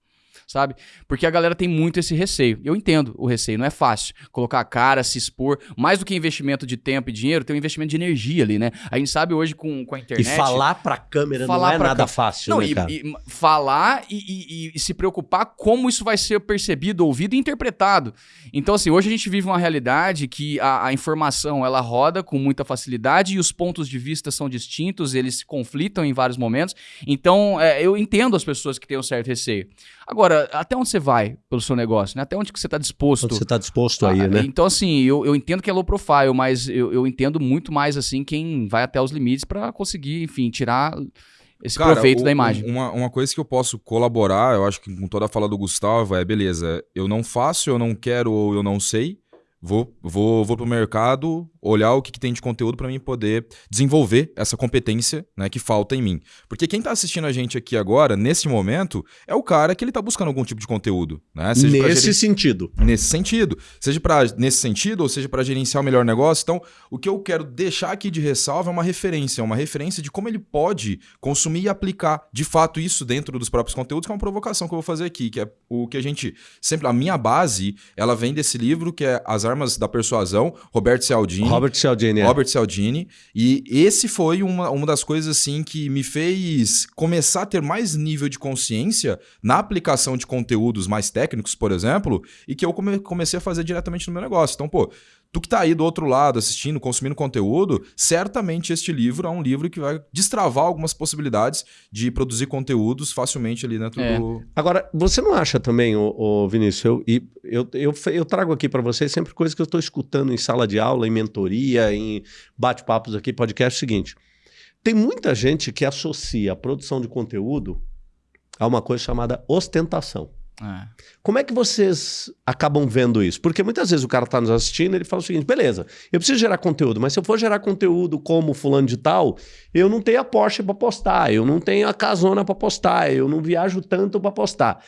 sabe? Porque a galera tem muito esse receio. Eu entendo o receio, não é fácil colocar a cara, se expor. Mais do que investimento de tempo e dinheiro, tem um investimento de energia ali, né? A gente sabe hoje com, com a internet. E falar pra câmera falar não é nada fácil, não, né, e, cara? E falar e, e, e, se preocupar como isso vai ser percebido, ouvido e interpretado. Então, assim, hoje a gente vive uma realidade que a, a informação ela roda com muita facilidade e os pontos de vista são distintos, eles se conflitam em vários momentos. Então, é, eu entendo as pessoas que têm um certo receio. Agora, até onde você vai pelo seu negócio, né? Até onde que você está disposto? Onde você está disposto aí, né? Então, assim, eu, eu entendo que é low profile, mas eu, eu entendo muito mais, assim, quem vai até os limites para conseguir, enfim, tirar esse Cara, proveito o, da imagem. Uma, uma coisa que eu posso colaborar, eu acho que com toda a fala do Gustavo, é beleza, eu não faço, eu não quero ou eu não sei, vou, vou, vou pro mercado, olhar o que, que tem de conteúdo para mim poder desenvolver essa competência né, que falta em mim. Porque quem está assistindo a gente aqui agora, nesse momento, é o cara que ele está buscando algum tipo de conteúdo. Né? Seja nesse sentido. Nesse sentido. Seja para nesse sentido, ou seja para gerenciar o melhor negócio. Então, o que eu quero deixar aqui de ressalva é uma referência, uma referência de como ele pode consumir e aplicar de fato isso dentro dos próprios conteúdos, que é uma provocação que eu vou fazer aqui, que é o que a gente sempre. A minha base, ela vem desse livro, que é As Armas da Persuasão, Roberto Cialdini. Robert Cialdini. É. Robert Cialdini. E esse foi uma, uma das coisas assim que me fez começar a ter mais nível de consciência na aplicação de conteúdos mais técnicos, por exemplo, e que eu come, comecei a fazer diretamente no meu negócio. Então, pô, Tu que está aí do outro lado assistindo, consumindo conteúdo, certamente este livro é um livro que vai destravar algumas possibilidades de produzir conteúdos facilmente ali dentro é. do. Agora, você não acha também, ô, ô Vinícius, eu, eu, eu, eu trago aqui para vocês sempre coisas que eu estou escutando em sala de aula, em mentoria, em bate-papos aqui, podcast, é o seguinte. Tem muita gente que associa a produção de conteúdo a uma coisa chamada ostentação. É. Como é que vocês acabam vendo isso? Porque muitas vezes o cara está nos assistindo ele fala o seguinte: beleza, eu preciso gerar conteúdo, mas se eu for gerar conteúdo como fulano de tal, eu não tenho a Porsche para postar, eu não tenho a casona para postar, eu não viajo tanto para postar.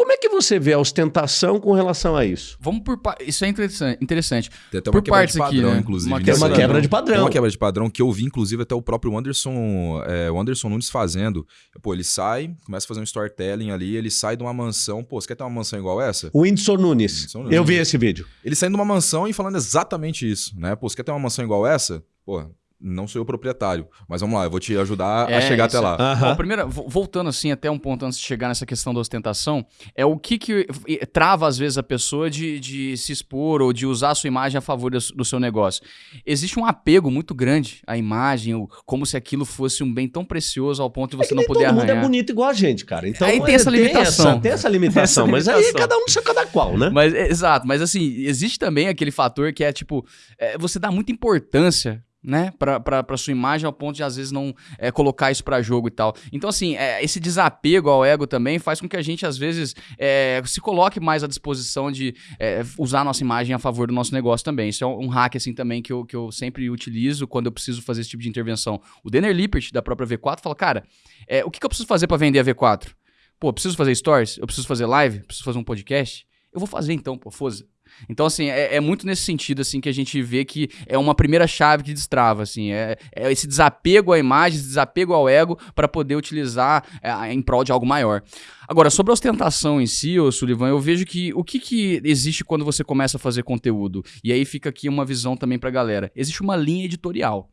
Como é que você vê a ostentação com relação a isso? Vamos por Isso é interessante. Tem até uma por quebra de padrão, aqui, né? inclusive. Uma, quebra, uma quebra de padrão. Tem uma quebra de padrão que eu vi, inclusive, até o próprio Anderson, é, o Anderson Nunes fazendo. Pô, ele sai, começa a fazer um storytelling ali, ele sai de uma mansão. Pô, você quer ter uma mansão igual essa? O Whindersson Nunes. Whindersson Nunes. Eu vi esse vídeo. Ele saindo de uma mansão e falando exatamente isso, né? Pô, você quer ter uma mansão igual essa? Pô, não sou eu proprietário, mas vamos lá, eu vou te ajudar é, a chegar isso. até lá. Uhum. Bom, primeiro, voltando assim até um ponto antes de chegar nessa questão da ostentação, é o que, que trava às vezes a pessoa de, de se expor ou de usar a sua imagem a favor do, do seu negócio. Existe um apego muito grande à imagem, como se aquilo fosse um bem tão precioso ao ponto de você é não poder todo arranhar. Todo mundo é bonito igual a gente, cara. Então aí tem essa limitação. Tem essa, tem essa limitação, tem essa limitação. mas aí cada um seu cada qual, né? Mas, exato, mas assim, existe também aquele fator que é tipo, é, você dá muita importância né, para sua imagem ao ponto de às vezes não é, colocar isso para jogo e tal. Então assim, é, esse desapego ao ego também faz com que a gente às vezes é, se coloque mais à disposição de é, usar a nossa imagem a favor do nosso negócio também. Isso é um hack assim também que eu, que eu sempre utilizo quando eu preciso fazer esse tipo de intervenção. O Denner Lippert da própria V4 fala, cara, é, o que, que eu preciso fazer para vender a V4? Pô, preciso fazer stories, eu preciso fazer live, preciso fazer um podcast. Eu vou fazer então, pô, foda então, assim, é, é, muito nesse sentido, assim, que a gente vê que é uma primeira chave que destrava, assim, é, é esse desapego à imagem, esse desapego ao ego para poder utilizar é, em prol de algo maior. Agora, sobre a ostentação em si, ô Sullivan, eu vejo que o que, que existe quando você começa a fazer conteúdo? E aí fica aqui uma visão também pra galera. Existe uma linha editorial.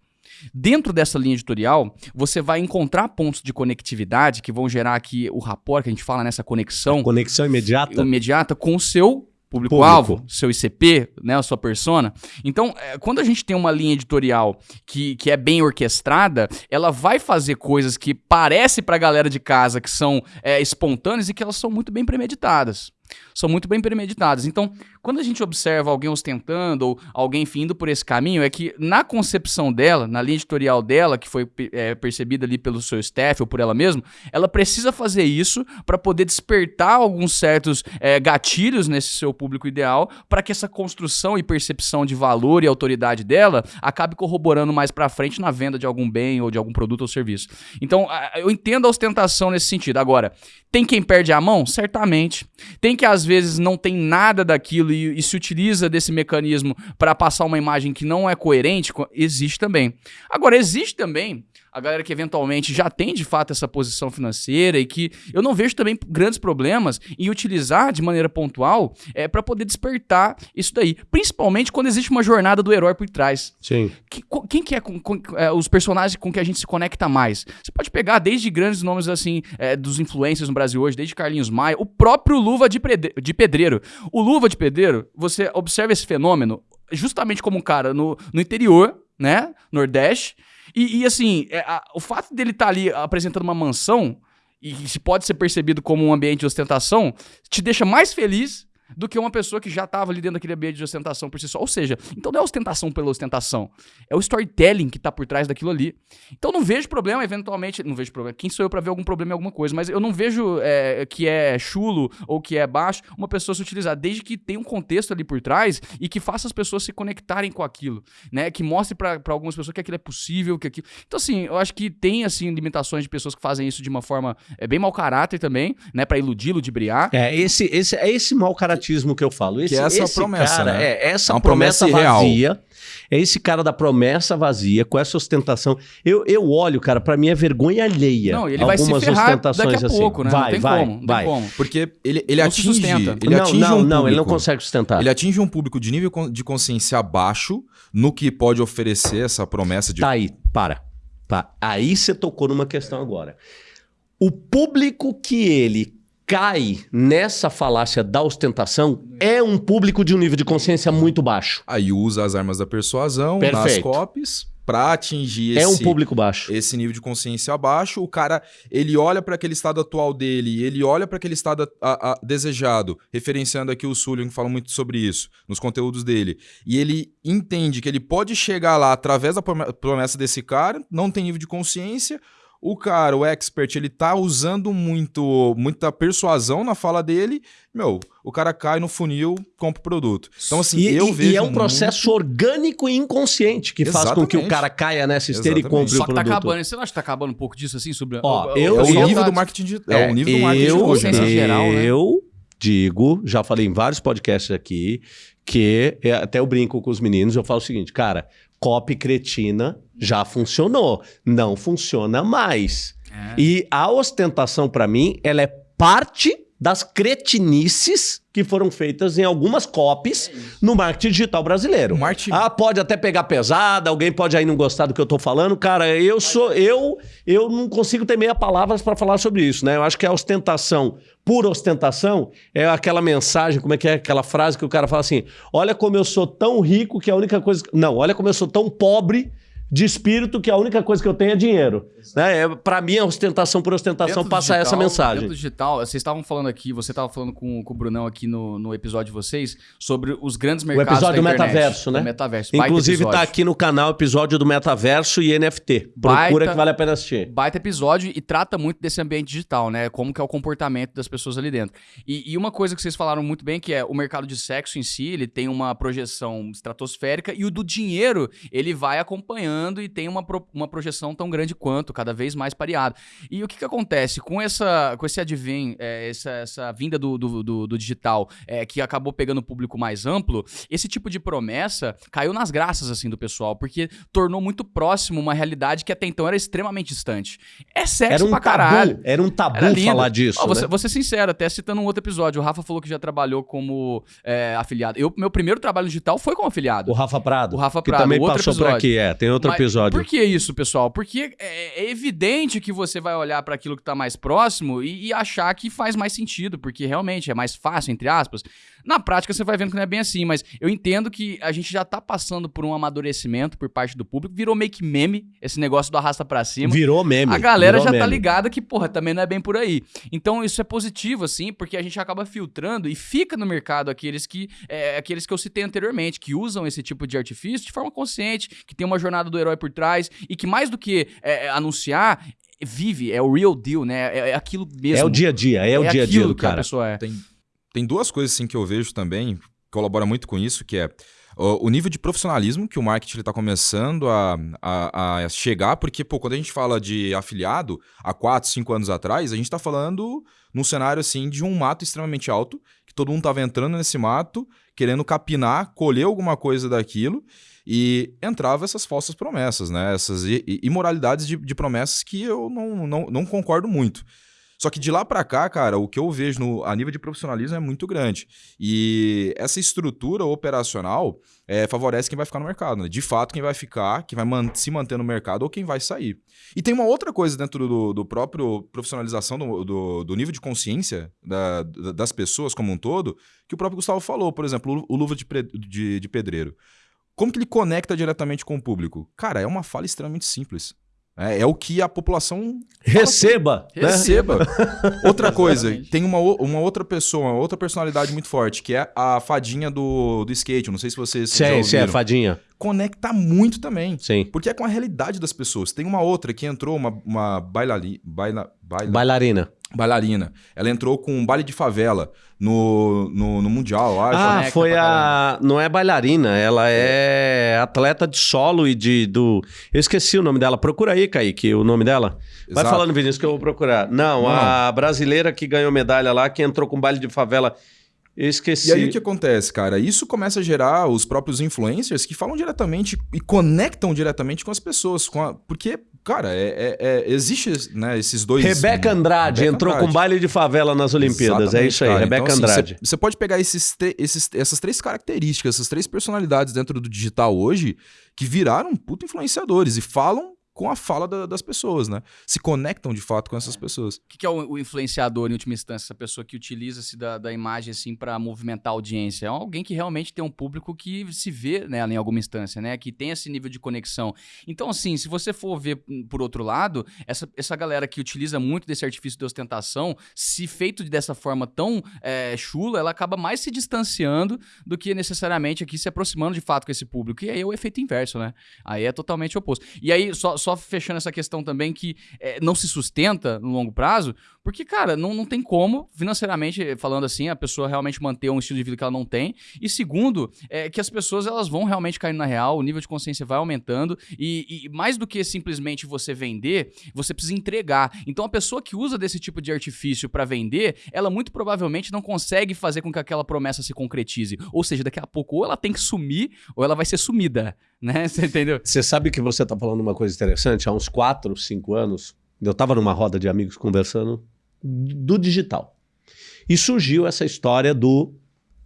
Dentro dessa linha editorial, você vai encontrar pontos de conectividade que vão gerar aqui o rapport, que a gente fala nessa conexão. A conexão imediata. Imediata com o seu público-alvo, Público. seu ICP, né, a sua persona. Então, é, quando a gente tem uma linha editorial que, que é bem orquestrada, ela vai fazer coisas que parece para a galera de casa que são é, espontâneas e que elas são muito bem premeditadas são muito bem premeditadas. Então, quando a gente observa alguém ostentando ou alguém findo por esse caminho, é que na concepção dela, na linha editorial dela, que foi é, percebida ali pelo seu staff ou por ela mesma, ela precisa fazer isso para poder despertar alguns certos é, gatilhos nesse seu público ideal, para que essa construção e percepção de valor e autoridade dela acabe corroborando mais para frente na venda de algum bem ou de algum produto ou serviço. Então, eu entendo a ostentação nesse sentido. Agora, tem quem perde a mão? Certamente. Tem que às vezes não tem nada daquilo e, e se utiliza desse mecanismo para passar uma imagem que não é coerente, existe também. Agora, existe também a galera que eventualmente já tem de fato essa posição financeira e que eu não vejo também grandes problemas em utilizar de maneira pontual é, para poder despertar isso daí. Principalmente quando existe uma jornada do herói por trás. Sim. Que, quem que é, com, com, é, os personagens com que a gente se conecta mais? Você pode pegar desde grandes nomes assim, é, dos influencers no Brasil hoje, desde Carlinhos Maia, o próprio Luva de, de Pedreiro. O Luva de Pedreiro, você observa esse fenômeno justamente como um cara no, no interior, né? Nordeste e, e assim, é, a, o fato dele estar tá ali apresentando uma mansão, e se pode ser percebido como um ambiente de ostentação, te deixa mais feliz do que uma pessoa que já estava ali dentro daquele ambiente de ostentação por si só. Ou seja, então não é ostentação pela ostentação, é o storytelling que está por trás daquilo ali. Então não vejo problema, eventualmente, não vejo problema. Quem sou eu para ver algum problema em alguma coisa? Mas eu não vejo é, que é chulo ou que é baixo uma pessoa se utilizar, desde que tenha um contexto ali por trás e que faça as pessoas se conectarem com aquilo, né? Que mostre para algumas pessoas que aquilo é possível, que aquilo. Então assim, eu acho que tem assim limitações de pessoas que fazem isso de uma forma é, bem mau caráter também, né? Para iludir, ludibriar. É esse, esse é esse mau caráter fanatismo que eu falo. Esse, que é essa esse promessa, cara, né? É, essa É uma promessa, promessa vazia. É esse cara da promessa vazia, com essa ostentação. Eu, eu olho, cara, pra mim é vergonha alheia. Não, ele vai se Algumas ferrar ostentações daqui a assim. pouco, né? Vai, não tem vai, como, não vai. tem como. Porque ele, ele Não atinge. sustenta. Ele não, atinge não, um não, ele não público- consegue sustentar. Ele atinge um público de nível de consciência baixo no que pode oferecer essa promessa de. Tá aí, para. Pá. Aí você tocou numa questão agora. O público que ele cai nessa falácia da ostentação é um público de um nível de consciência muito baixo. Aí usa as armas da persuasão nas Perfeito. copies pra atingir É um esse, público baixo. esse nível de consciência baixo. O cara, ele olha para aquele estado atual dele, ele olha para aquele estado a- a- desejado, referenciando aqui o Sullivan, que fala muito sobre isso nos conteúdos dele. E ele entende que ele pode chegar lá através da prome- promessa desse cara, não tem nível de consciência. O cara, o expert, ele tá usando muito, muita persuasão na fala dele. Meu, o cara cai no funil, compra o produto. Então, assim, e, eu e- vejo. e é um processo orgânico e inconsciente que faz com que o Exatamente. cara caia nessa esteira e Exatamente. compre Só o que tá produto. acabando. Você não acha que tá acabando um pouco disso assim? Sobre Ó, o- eu- É o eu- nível do marketing digital. É, o nível do marketing eu, hoje, né? geral, né? eu digo, já falei em vários podcasts aqui, que é, até eu brinco com os meninos, eu falo o seguinte, cara, copy cretina já funcionou, não funciona mais. É. E a ostentação, pra mim, ela é parte das cretinices que foram feitas em algumas copies no marketing digital brasileiro. Marketing- Ah, pode até pegar pesada, alguém pode aí não gostar do que eu tô falando. Cara, eu sou eu eu não consigo ter meia palavras para falar sobre isso, né? Eu acho que a ostentação, pura ostentação, é aquela mensagem, como é que é aquela frase que o cara fala assim: "Olha como eu sou tão rico que a única coisa, não, olha como eu sou tão pobre de espírito que a única coisa que eu tenho é dinheiro". Né? É, para mim a ostentação por ostentação Dentro passa essa digital- mensagem. Dentro digital, vocês estavam falando aqui, você estava falando com, com o Brunão aqui no, no episódio de vocês, sobre os grandes mercados episódio da do internet. metaverso, né? Metaverso. Inclusive tá episódio. aqui no canal episódio do metaverso e NFT. Procura Baita- que vale a pena assistir. baita episódio e trata muito desse ambiente digital, né? Como que é o comportamento das pessoas ali dentro. E, e uma coisa que vocês falaram muito bem, que é o mercado de sexo em si, ele tem uma projeção estratosférica e o do dinheiro, ele vai acompanhando e tem uma, pro- uma projeção tão grande quanto, cada vez mais pareado. E o que que acontece? Com, essa, com esse advém, é, essa, essa vinda do, do, do- do digital, é, que acabou pegando o público mais amplo, esse tipo de promessa caiu nas graças, assim, do pessoal, porque tornou muito próximo uma realidade que até então era extremamente distante. É sexo Era um pra caralho. tabu, era um tabu Era falar disso, vou, ser- né? vou ser sincero, até citando um outro episódio, o Rafa falou que já trabalhou como é, afiliado. Eu, meu primeiro trabalho digital foi como afiliado. O Rafa Prado. O Rafa que Prado, também outro passou por episódio. aqui, é. Tem outro Mas episódio. Por que isso, pessoal? Porque é, é evidente que você vai olhar para aquilo que tá mais próximo e, e achar que faz mais sentido, porque realmente é mais fácil, entre aspas. Na prática, você vai vendo que não é bem assim, mas eu entendo que a gente já tá passando por um amadurecimento por parte do público. Virou meio que meme esse negócio do arrasta pra cima. Virou meme. A galera já tá meme. ligada que, porra, também não é bem por aí. Então isso é positivo, assim, porque a gente acaba filtrando e fica no mercado aqueles que, é, aqueles que eu citei anteriormente, que usam esse tipo de artifício de forma consciente, que tem uma jornada do herói por trás e que mais do que é, anunciar, vive, é o real deal, né? É, é aquilo mesmo. É o dia a dia, é, o dia a dia do que a cara. pessoa é. Tem, tem duas coisas assim que eu vejo também, colabora muito com isso, que é o nível de profissionalismo que o marketing está começando a, a, a chegar, porque, pô, quando a gente fala de afiliado, há 4, 5 anos atrás, a gente está falando num cenário, assim, de um mato extremamente alto, que todo mundo estava entrando nesse mato, querendo capinar, colher alguma coisa daquilo, e entrava essas falsas promessas, né? Essas imoralidades de, de promessas que eu não, não, não concordo muito. Só que de lá para cá, cara, o que eu vejo no, a nível de profissionalismo é muito grande. E essa estrutura operacional é, favorece quem vai ficar no mercado. Né? De fato, quem vai ficar, quem vai man se manter no mercado ou quem vai sair. E tem uma outra coisa dentro do, do próprio profissionalização do, do, do nível de consciência da, das pessoas como um todo, que o próprio Gustavo falou. Por exemplo, o, o luva de, de, de pedreiro. Como que ele conecta diretamente com o público? Cara, é uma fala extremamente simples. É, é, o que a população. Receba! Né? Receba! outra coisa, tem uma, uma outra pessoa, outra personalidade muito forte, que é a fadinha do, do skate. Não sei se vocês. Sim, sim, é fadinha. Conecta muito também. Sim. Porque é com a realidade das pessoas. Tem uma outra que entrou, uma, uma bailali, baila, baila, bailarina bailarina. Ela entrou com um baile de favela no, no, no Mundial, eu acho. Ah, foi a. Não é bailarina, ela é atleta de solo e de. Do... Eu esqueci o nome dela. Procura aí, Kaique, o nome dela. Vai Exato. falando, Vinícius, que eu vou procurar. Não, Não, a brasileira que ganhou medalha lá, que entrou com baile de favela. Eu esqueci. E aí o que acontece, cara? Isso começa a gerar os próprios influencers que falam diretamente e conectam diretamente com as pessoas. Com a... Porque, cara, é, é, é, existe né, esses dois. Rebeca Andrade Rebeca entrou Andrade. com baile de favela nas Olimpíadas. Exatamente, é isso aí, cara. Rebeca então, assim, Andrade. Você pode pegar esses, esses, essas três características, essas três personalidades dentro do digital hoje que viraram puto influenciadores e falam com a fala da, das pessoas, né? Se conectam de fato com essas é. pessoas. O que, que é o, o, influenciador, em última instância? Essa pessoa que utiliza-se da, da imagem assim para movimentar a audiência. É alguém que realmente tem um público que se vê nela né, em alguma instância, né? Que tem esse nível de conexão. Então, assim, se você for ver hum, por outro lado, essa, essa galera que utiliza muito desse artifício de ostentação, se feito dessa forma tão é, chula, ela acaba mais se distanciando do que necessariamente aqui se aproximando de fato com esse público. E aí é o efeito inverso, né? Aí é totalmente oposto. E aí, só, só fechando essa questão também que é, não se sustenta no longo prazo, porque, cara, não, não tem como, financeiramente falando assim, a pessoa realmente manter um estilo de vida que ela não tem. E segundo, é que as pessoas elas vão realmente cair na real, o nível de consciência vai aumentando. E, e mais do que simplesmente você vender, você precisa entregar. Então a pessoa que usa desse tipo de artifício para vender, ela muito provavelmente não consegue fazer com que aquela promessa se concretize. Ou seja, daqui a pouco ou ela tem que sumir ou ela vai ser sumida. Né? Você entendeu? Você sabe que você está falando uma coisa interessante? Há uns 4, 5 anos, eu estava numa roda de amigos conversando do digital. E surgiu essa história do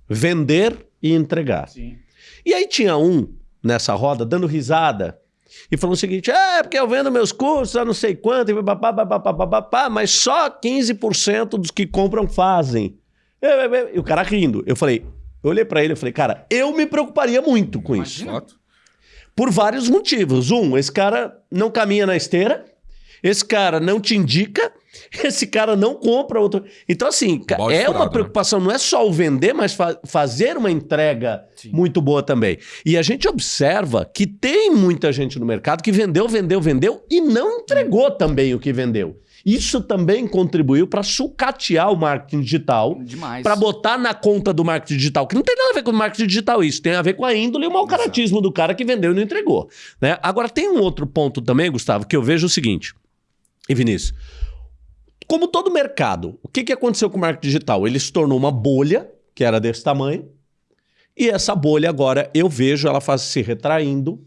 vender e entregar. Sim. E aí tinha um nessa roda dando risada e falou o seguinte: é, porque eu vendo meus cursos a não sei quanto, e babá, babá, babá, babá, mas só 15% dos que compram fazem. E o cara rindo. Eu falei, eu olhei para ele e falei, cara, eu me preocuparia muito com Imagina. isso. Por vários motivos. Um, esse cara não caminha na esteira, esse cara não te indica, esse cara não compra outro. Então, assim, é uma né? preocupação, né? não é só o vender, mas fa fazer uma entrega Sim. muito boa também. E a gente observa que tem muita gente no mercado que vendeu, vendeu, vendeu e não entregou também o que vendeu. Isso também contribuiu para sucatear o marketing digital, para botar na conta do marketing digital, que não tem nada a ver com o marketing digital isso, tem a ver com a índole e o mau caratismo do cara que vendeu e não entregou. Né? Agora, tem um outro ponto também, Gustavo, que eu vejo o seguinte, e Vinícius, como todo mercado, o que, que aconteceu com o marketing digital? Ele se tornou uma bolha, que era desse tamanho, e essa bolha agora eu vejo ela faz, se retraindo,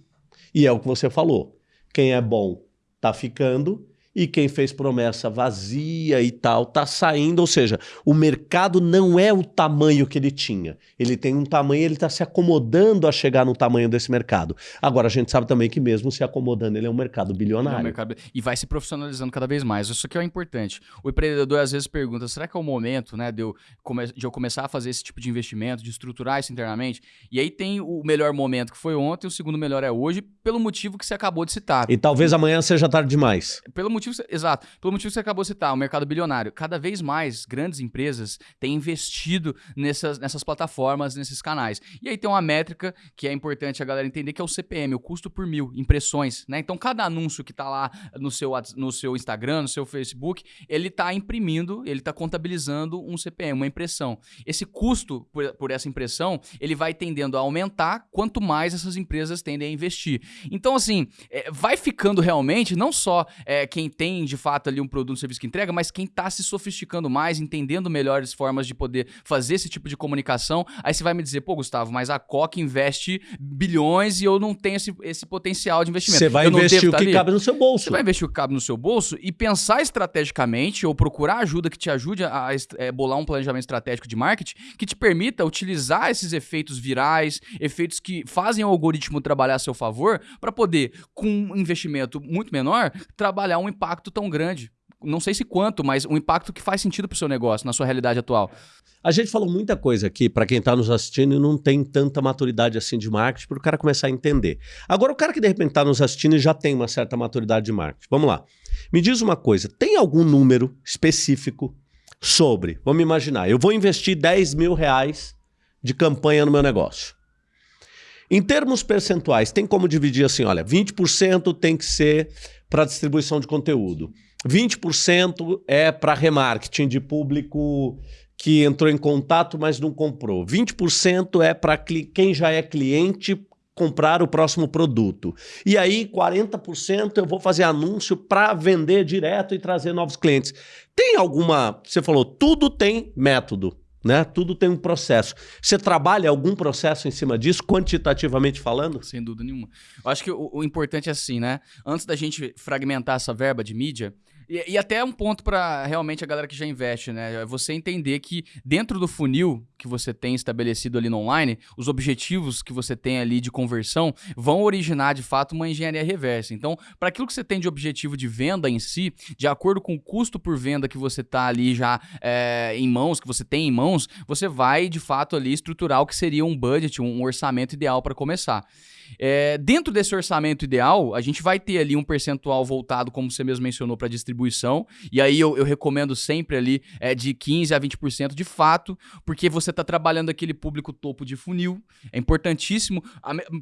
e é o que você falou. Quem é bom tá ficando e quem fez promessa vazia e tal tá saindo, ou seja, o mercado não é o tamanho que ele tinha. Ele tem um tamanho, ele está se acomodando a chegar no tamanho desse mercado. Agora a gente sabe também que mesmo se acomodando, ele é um mercado bilionário. É um mercado... E vai se profissionalizando cada vez mais. Isso aqui é importante. O empreendedor às vezes pergunta: será que é o momento, né, de eu, come... de eu começar a fazer esse tipo de investimento, de estruturar isso internamente? E aí tem o melhor momento que foi ontem, o segundo melhor é hoje, pelo motivo que você acabou de citar. E talvez amanhã seja tarde demais. Pelo motivo motivo, exato, pelo motivo que você acabou de citar, o mercado bilionário. Cada vez mais grandes empresas têm investido nessas, nessas plataformas, nesses canais. E aí tem uma métrica que é importante a galera entender, que é o CPM, o custo por mil impressões. Né? Então, cada anúncio que está lá no seu, no seu Instagram, no seu Facebook, ele está imprimindo, ele está contabilizando um CPM, uma impressão. Esse custo por, por essa impressão, ele vai tendendo a aumentar quanto mais essas empresas tendem a investir. Então, assim, é, vai ficando realmente, não só é, quem tem de fato ali um produto, um serviço que entrega, mas quem está se sofisticando mais, entendendo melhores formas de poder fazer esse tipo de comunicação. Aí você vai me dizer, pô, Gustavo, mas a Coca investe bilhões e eu não tenho esse, esse potencial de investimento. Você vai eu investir o tá que cabe no seu bolso. Você vai investir o que cabe no seu bolso e pensar estrategicamente ou procurar ajuda que te ajude a, a é, bolar um planejamento estratégico de marketing que te permita utilizar esses efeitos virais, efeitos que fazem o algoritmo trabalhar a seu favor, para poder, com um investimento muito menor, trabalhar um impacto tão grande. Não sei se quanto, mas um impacto que faz sentido para o seu negócio, na sua realidade atual. A gente falou muita coisa aqui para quem está nos assistindo e não tem tanta maturidade assim de marketing para o cara começar a entender. Agora, o cara que de repente está nos assistindo e já tem uma certa maturidade de marketing. Vamos lá. Me diz uma coisa: tem algum número específico sobre, vamos imaginar, eu vou investir 10 mil reais de campanha no meu negócio. Em termos percentuais, tem como dividir assim, olha, 20% tem que ser para distribuição de conteúdo, 20% é para remarketing de público que entrou em contato, mas não comprou. 20% é para quem já é cliente comprar o próximo produto. E aí, 40% eu vou fazer anúncio para vender direto e trazer novos clientes. Tem alguma. Você falou, tudo tem método. Né? Tudo tem um processo. Você trabalha algum processo em cima disso, quantitativamente falando? Sem dúvida nenhuma. Eu acho que o, o importante é assim, né? Antes da gente fragmentar essa verba de mídia, e, e até um ponto para realmente a galera que já investe, né? É você entender que dentro do funil que você tem estabelecido ali no online, os objetivos que você tem ali de conversão vão originar de fato uma engenharia reversa. Então, para aquilo que você tem de objetivo de venda em si, de acordo com o custo por venda que você está ali já é, em mãos, que você tem em mãos, você vai de fato ali estruturar o que seria um budget, um orçamento ideal para começar. É, dentro desse orçamento ideal, a gente vai ter ali um percentual voltado, como você mesmo mencionou, para distribuição. E aí eu, eu recomendo sempre ali é, de 15% a 20% de fato, porque você está trabalhando aquele público topo de funil. É importantíssimo.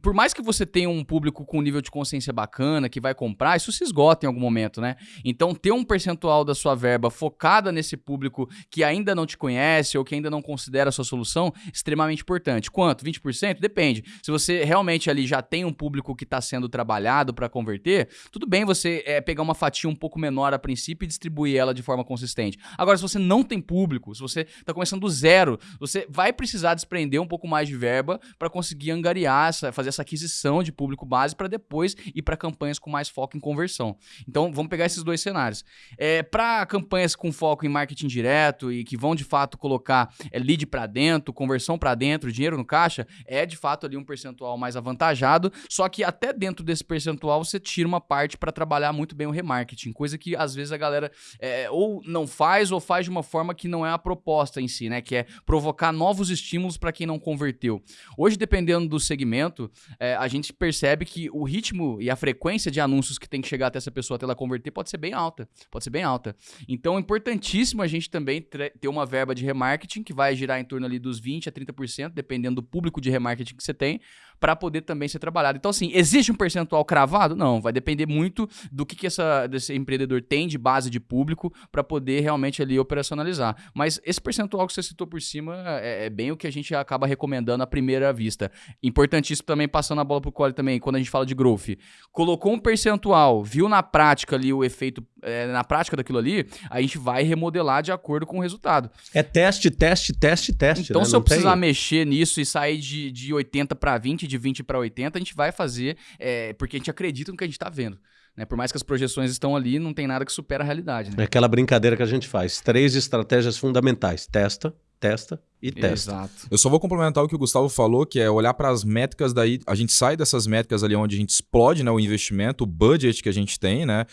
Por mais que você tenha um público com nível de consciência bacana, que vai comprar, isso se esgota em algum momento, né? Então, ter um percentual da sua verba focada nesse público que ainda não te conhece ou que ainda não considera a sua solução, extremamente importante. Quanto? 20%? Depende. Se você realmente ali já tem um público que está sendo trabalhado para converter, tudo bem você é, pegar uma fatia um pouco menor princípio e distribuir ela de forma consistente. Agora, se você não tem público, se você está começando do zero, você vai precisar desprender um pouco mais de verba para conseguir angariar, essa, fazer essa aquisição de público base para depois ir para campanhas com mais foco em conversão. Então, vamos pegar esses dois cenários. É, para campanhas com foco em marketing direto e que vão de fato colocar é, lead para dentro, conversão para dentro, dinheiro no caixa, é de fato ali um percentual mais avantajado só que até dentro desse percentual você tira uma parte para trabalhar muito bem o remarketing, coisa que às vezes a galera é, ou não faz ou faz de uma forma que não é a proposta em si, né? Que é provocar novos estímulos para quem não converteu. Hoje, dependendo do segmento, é, a gente percebe que o ritmo e a frequência de anúncios que tem que chegar até essa pessoa até ela converter pode ser bem alta. Pode ser bem alta. Então é importantíssimo a gente também ter uma verba de remarketing que vai girar em torno ali dos 20 a 30%, dependendo do público de remarketing que você tem, para poder também ser trabalhado. Então, assim, existe um percentual cravado? Não, vai depender muito do que, que essa, desse empreendedor tem de base de público para poder realmente ali operacionalizar. Mas esse percentual que você citou por cima é, é, bem o que a gente acaba recomendando à primeira vista. Importantíssimo também, passando a bola pro Cole também, quando a gente fala de growth. Colocou um percentual, viu na prática ali o efeito, é, na prática daquilo ali, a gente vai remodelar de acordo com o resultado. É teste, teste, teste, teste. Então, né? se eu precisar tem... mexer nisso e sair de, de 80 para 20, de 20 para 80, a gente vai fazer, é, porque a gente acredita no que a gente está vendo. Né? Por mais que as projeções estão ali, não tem nada que supera a realidade. Né? É aquela brincadeira que a gente faz. Três estratégias fundamentais. Testa, testa e testa. Exato. Eu só vou complementar o que o Gustavo falou, que é olhar para as métricas daí. A gente sai dessas métricas ali onde a gente explode né, o investimento, o budget que a gente tem, né?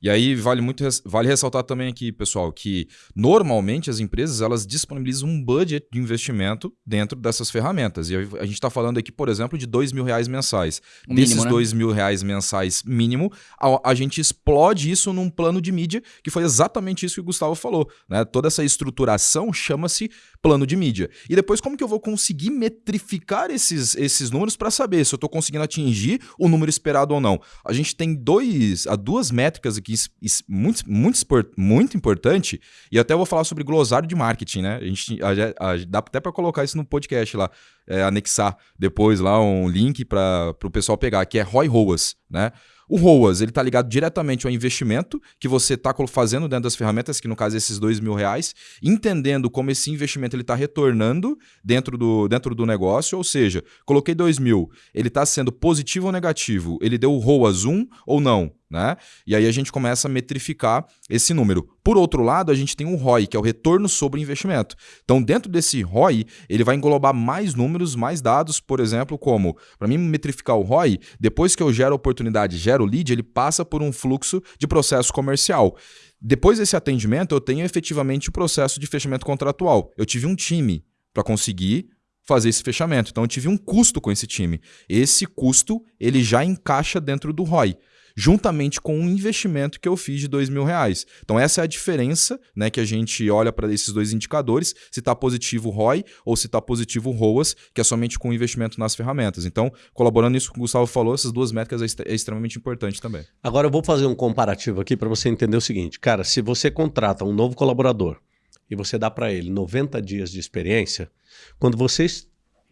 E aí vale muito vale ressaltar também aqui, pessoal, que normalmente as empresas elas disponibilizam um budget de investimento dentro dessas ferramentas. E a gente está falando aqui, por exemplo, de dois mil reais mensais. O Desses mínimo, né? dois mil reais mensais mínimo, a, a, gente explode isso num plano de mídia, que foi exatamente isso que o Gustavo falou. Né? Toda essa estruturação chama-se plano de mídia. E depois, como que eu vou conseguir metrificar esses, esses números para saber se eu estou conseguindo atingir o número esperado ou não? A gente tem dois, duas métricas aqui aqui muito, muito, muito importante, e até vou falar sobre glossário de marketing, né? A gente a, a, dá até para colocar isso no podcast lá, é, anexar depois lá um link para o pessoal pegar, que é ROI ROAS, né? O ROAS, ele está ligado diretamente ao investimento que você está fazendo dentro das ferramentas, que no caso é esses dois mil reais, entendendo como esse investimento está retornando dentro do, dentro do negócio, ou seja, coloquei dois mil, ele está sendo positivo ou negativo? Ele deu o ROAS 1 ou não? Né? E aí a gente começa a metrificar esse número. Por outro lado, a gente tem o ROI, que é o retorno sobre investimento. Então, dentro desse ROI, ele vai englobar mais números, mais dados, por exemplo, como, para mim metrificar o ROI, depois que eu gero oportunidade, gero lead, ele passa por um fluxo de processo comercial. Depois desse atendimento, eu tenho efetivamente o processo de fechamento contratual. Eu tive um time para conseguir fazer esse fechamento. Então eu tive um custo com esse time. Esse custo ele já encaixa dentro do ROI juntamente com um investimento que eu fiz de dois mil reais. Então essa é a diferença né, que a gente olha para esses dois indicadores, se está positivo o ROI ou se está positivo o ROAS, que é somente com o investimento nas ferramentas. Então, colaborando nisso que o Gustavo falou, essas duas métricas é, é extremamente importante também. Agora eu vou fazer um comparativo aqui para você entender o seguinte. Cara, se você contrata um novo colaborador e você dá para ele 90 dias de experiência, quando você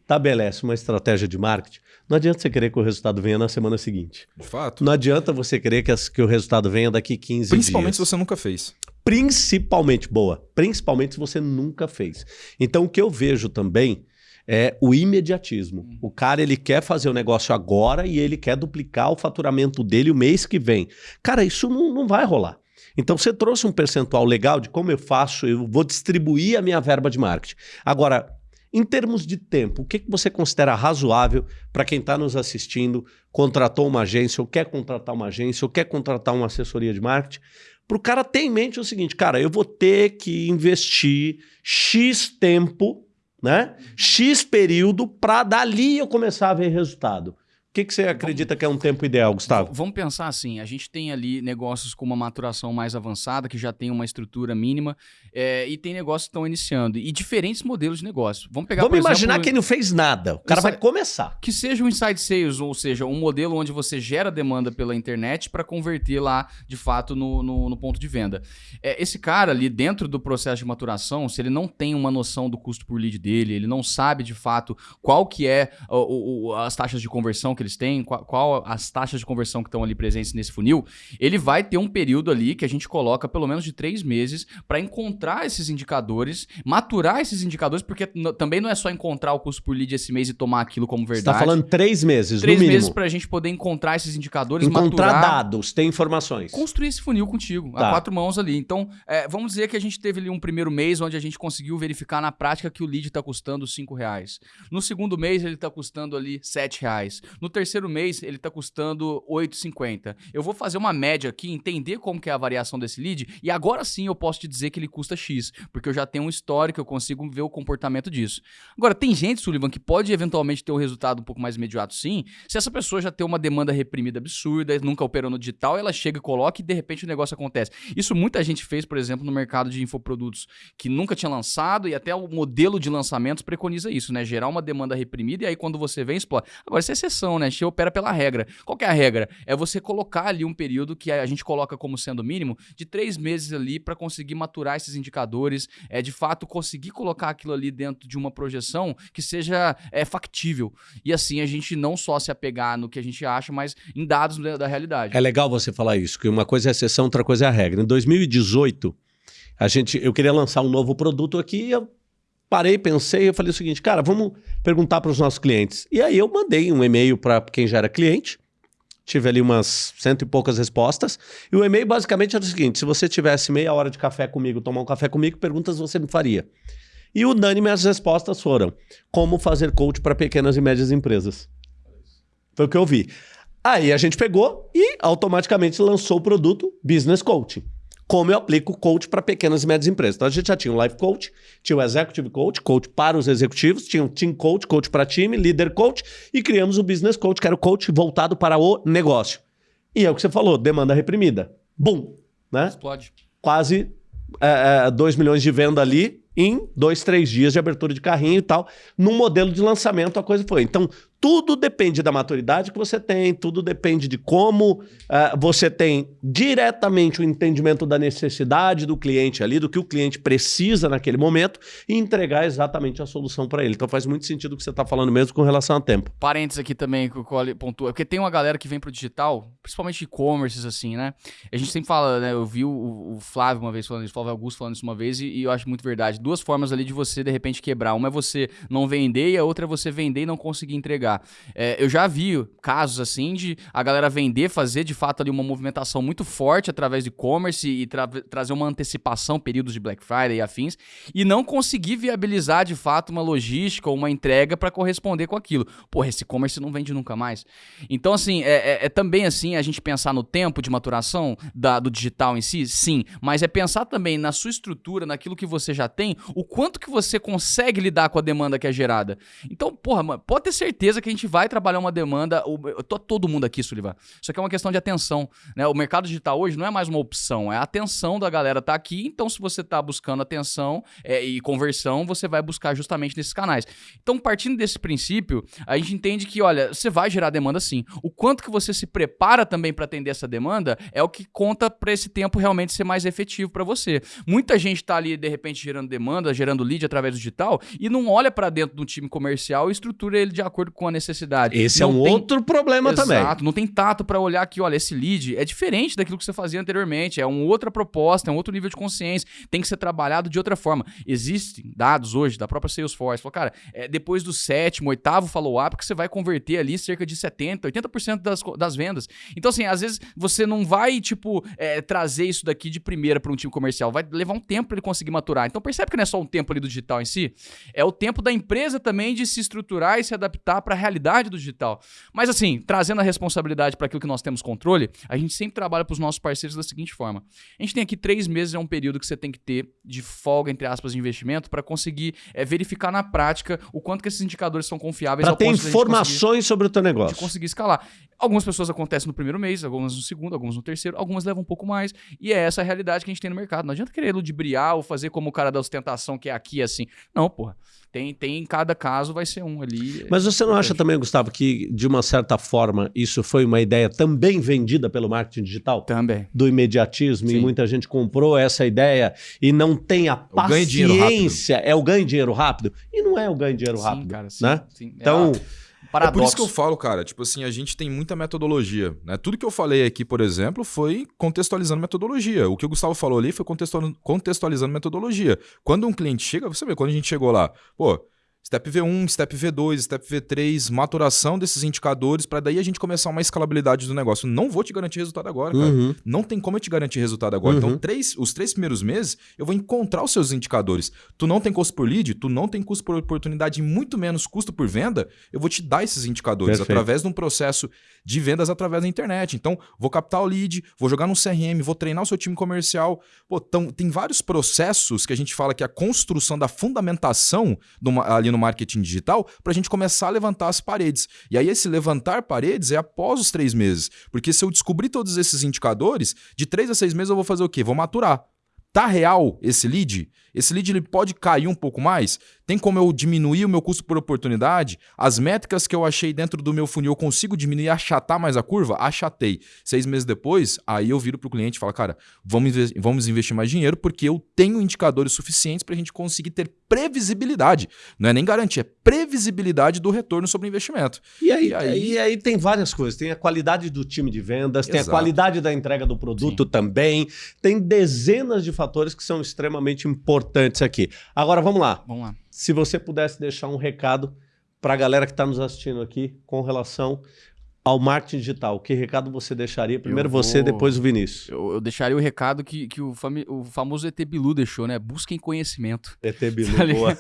estabelece uma estratégia de marketing, não adianta você querer que o resultado venha na semana seguinte. De fato. Não adianta você querer que, as, que o resultado venha daqui 15 Principalmente dias. se você nunca fez. Principalmente, boa. Principalmente se você nunca fez. Então, o que eu vejo também é o imediatismo. O cara, ele quer fazer o negócio agora e ele quer duplicar o faturamento dele o mês que vem. Cara, isso não, não vai rolar. Então, você trouxe um percentual legal de como eu faço, eu vou distribuir a minha verba de marketing. Agora, em termos de tempo, o que, que você considera razoável para quem está nos assistindo, contratou uma agência, ou quer contratar uma agência, ou quer contratar uma assessoria de marketing? Para o cara ter em mente o seguinte, cara, eu vou ter que investir X tempo, né? X período para dali eu começar a ver resultado que, que você acredita que é um tempo ideal, Gustavo? Vamos pensar assim: a gente tem ali negócios com uma maturação mais avançada, que já tem uma estrutura mínima, é, e tem negócios que estão iniciando. E diferentes modelos de negócio. Vamos pegar Vamos imaginar exemplo, quem não fez nada. O cara vai começar. Que seja um inside sales, ou seja, um modelo onde você gera demanda pela internet para converter lá, de fato, no, no, no ponto de venda. É, esse cara ali, dentro do processo de maturação, se ele não tem uma noção do custo por lead dele, ele não sabe de fato qual que é o, o, as taxas de conversão que eles têm, qual, qual, as taxas de conversão que estão ali presentes nesse funil, ele vai ter um período ali que a gente coloca pelo menos de três meses para encontrar esses indicadores, maturar esses indicadores, porque também não é só encontrar o custo por lead esse mês e tomar aquilo como verdade. Você está falando três meses, três no meses para a gente poder encontrar esses indicadores, encontrar maturar, dados, ter informações. Construir esse funil contigo, tá. a quatro mãos ali. Então, é, vamos dizer que a gente teve ali um primeiro mês onde a gente conseguiu verificar na prática que o lead está custando cinco reais. No segundo mês ele está custando ali sete reais. No terceiro mês ele está custando 8,50. Eu vou fazer uma média aqui, entender como que é a variação desse lead e agora sim eu posso te dizer que ele custa X, porque eu já tenho um histórico, eu consigo ver o comportamento disso. Agora, tem gente, Sullivan, que pode eventualmente ter um resultado um pouco mais imediato sim, se essa pessoa já tem uma demanda reprimida absurda, nunca operou no digital, ela chega e coloca e de repente o negócio acontece. Isso muita gente fez, por exemplo, no mercado de infoprodutos, que nunca tinha lançado e até o modelo de lançamentos preconiza isso, né? Gerar uma demanda reprimida e aí quando você vem, explode. Agora, isso é exceção, né? A gente opera pela regra. Qual é a regra? É você colocar ali um período que a gente coloca como sendo mínimo de três meses ali para conseguir maturar esses indicadores, é de fato conseguir colocar aquilo ali dentro de uma projeção que seja é, factível. E assim a gente não só se apegar no que a gente acha, mas em dados da, da realidade. É legal você falar isso, que uma coisa é a exceção, outra coisa é a regra. Em 2018, a gente, eu queria lançar um novo produto aqui, eu parei, pensei, eu falei o seguinte, cara, vamos perguntar para os nossos clientes. E aí eu mandei um e-mail para quem já era cliente, tive ali umas cento e poucas respostas, e o e-mail basicamente era o seguinte, se você tivesse meia hora de café comigo, tomar um café comigo, perguntas você me faria. E unânime as respostas foram, como fazer coach para pequenas e médias empresas. Foi o que eu vi. Aí a gente pegou e automaticamente lançou o produto Business Coaching como eu aplico o coach para pequenas e médias empresas. Então a gente já tinha o Life Coach, tinha o Executive Coach, coach para os executivos, tinha o Team Coach, coach para time, Leader Coach e criamos o Business Coach, que era o coach voltado para o negócio. E é o que você falou, demanda reprimida. Bum! Né? Explode. Quase 2 é, é, milhões de venda ali em dois, três dias de abertura de carrinho e tal. Num modelo de lançamento a coisa foi. Então, tudo depende da maturidade que você tem, tudo depende de como uh, você tem diretamente o entendimento da necessidade do cliente ali, do que o cliente precisa naquele momento e entregar exatamente a solução para ele. Então faz muito sentido o que você está falando mesmo com relação ao tempo. Parênteses aqui também que o Cole pontua, porque tem uma galera que vem pro digital, principalmente e-commerces assim, né? A gente sempre fala, né? Eu vi o, o Flávio uma vez falando isso, o Flávio Augusto falando isso uma vez e, e eu acho muito verdade. Duas formas ali de você de repente quebrar. Uma é você não vender e a outra é você vender e não conseguir entregar. É, eu já vi casos assim de a galera vender, fazer de fato ali uma movimentação muito forte através de e-commerce e tra trazer uma antecipação, períodos de Black Friday e afins, e não conseguir viabilizar de fato uma logística ou uma entrega para corresponder com aquilo. Porra, esse e-commerce não vende nunca mais. Então, assim, é, é, é, também assim a gente pensar no tempo de maturação da, do digital em si, sim, mas é pensar também na sua estrutura, naquilo que você já tem, o quanto que você consegue lidar com a demanda que é gerada. Então, porra, pode ter certeza que a gente vai trabalhar uma demanda. Eu tô todo mundo aqui, Sullivan. Isso aqui é uma questão de atenção. Né? O mercado digital hoje não é mais uma opção, é a atenção da galera tá aqui. Então, se você tá buscando atenção é, e conversão, você vai buscar justamente nesses canais. Então, partindo desse princípio, a gente entende que, olha, você vai gerar demanda sim. O quanto que você se prepara também para atender essa demanda é o que conta para esse tempo realmente ser mais efetivo para você. Muita gente tá ali, de repente, gerando demanda, gerando lead através do digital e não olha para dentro do time comercial e estrutura ele de acordo com a necessidade. Esse é não é um tem... outro problema Exato, também. Exato, não tem tato para olhar que, olha, esse lead é diferente daquilo que você fazia anteriormente, é uma outra proposta, é um outro nível de consciência, tem que ser trabalhado de outra forma. Existem dados hoje da própria Salesforce, falou, cara, é depois do sétimo, oitavo follow-up que você vai converter ali cerca de 70, 80% das, das vendas. Então, assim, às vezes você não vai, tipo, é, trazer isso daqui de primeira para um time comercial, vai levar um tempo para ele conseguir maturar. Então, percebe que não é só um tempo ali do digital em si, é o tempo da empresa também de se estruturar e se adaptar para a realidade do digital. Mas assim, trazendo a responsabilidade para aquilo que nós temos controle, a gente sempre trabalha para os nossos parceiros da seguinte forma: a gente tem aqui três meses, é um período que você tem que ter de folga, entre aspas, de investimento, para conseguir é, verificar na prática o quanto que esses indicadores são confiáveis. Para ter informações sobre o teu negócio. De conseguir escalar. Algumas pessoas acontecem no primeiro mês, algumas no segundo, algumas no terceiro, algumas levam um pouco mais. E é essa a realidade que a gente tem no mercado. Não adianta querer ludibriar ou fazer como o cara da ostentação que é aqui assim. Não, porra. Tem, tem em cada caso vai ser um ali. Mas você não acha também, Gustavo, que de uma certa forma isso foi uma ideia também vendida pelo marketing digital? Também. Do imediatismo Sim. e muita gente comprou essa ideia e não tem a paciência. É o ganho de dinheiro rápido. E não é o ganho de dinheiro rápido. Sim, cara, sim, né? Sim. Então. É Paradoxo. É por isso que eu falo, cara, tipo assim, a gente tem muita metodologia, né? Tudo que eu falei aqui, por exemplo, foi contextualizando metodologia. O que o Gustavo falou ali foi contextualizando metodologia. Quando um cliente chega, você vê, quando a gente chegou lá, pô, Step V1, Step V2, Step V3, maturação desses indicadores, para daí a gente começar uma escalabilidade do negócio. Não vou te garantir resultado agora, cara. Uhum. Não tem como eu te garantir resultado agora. Então, uhum. Então, três, os três primeiros meses, eu vou encontrar os seus indicadores. Tu não tem custo por lead, tu não tem custo por oportunidade, muito menos custo por venda, eu vou te dar esses indicadores Perfeito. através de um processo de vendas através da internet. Então, vou captar o lead, vou jogar no CRM, vou treinar o seu time comercial. Pô, tão, tem vários processos que a gente fala que a construção da fundamentação do, ali no marketing digital para a gente começar a levantar as paredes. E aí, esse levantar paredes é após os três meses. Porque se eu descobrir todos esses indicadores, de três a seis meses eu vou fazer o quê? Vou maturar. Tá real esse lead? Esse lead ele pode cair um pouco mais? Tem como eu diminuir o meu custo por oportunidade? As métricas que eu achei dentro do meu funil, eu consigo diminuir e achatar mais a curva? Achatei. Seis meses depois, aí eu viro para o cliente e falo, cara, vamos, vamos investir mais dinheiro porque eu tenho indicadores suficientes para a gente conseguir ter previsibilidade. Não é nem garantia, é previsibilidade do retorno sobre o investimento. E aí, e aí... E aí tem várias coisas. Tem a qualidade do time de vendas, Exato. tem a qualidade da entrega do produto Sim. também. Tem dezenas de fatores que são extremamente importantes aqui. Agora, vamos lá. Vamos lá se você pudesse deixar um recado para a galera que está nos assistindo aqui com relação ao marketing digital, que recado você deixaria? Primeiro vou... você, depois o Vinícius. Eu, eu, deixaria o recado que, que o, fami... o famoso ET Bilu deixou, né? Busquem conhecimento. ET Bilu, tá boa.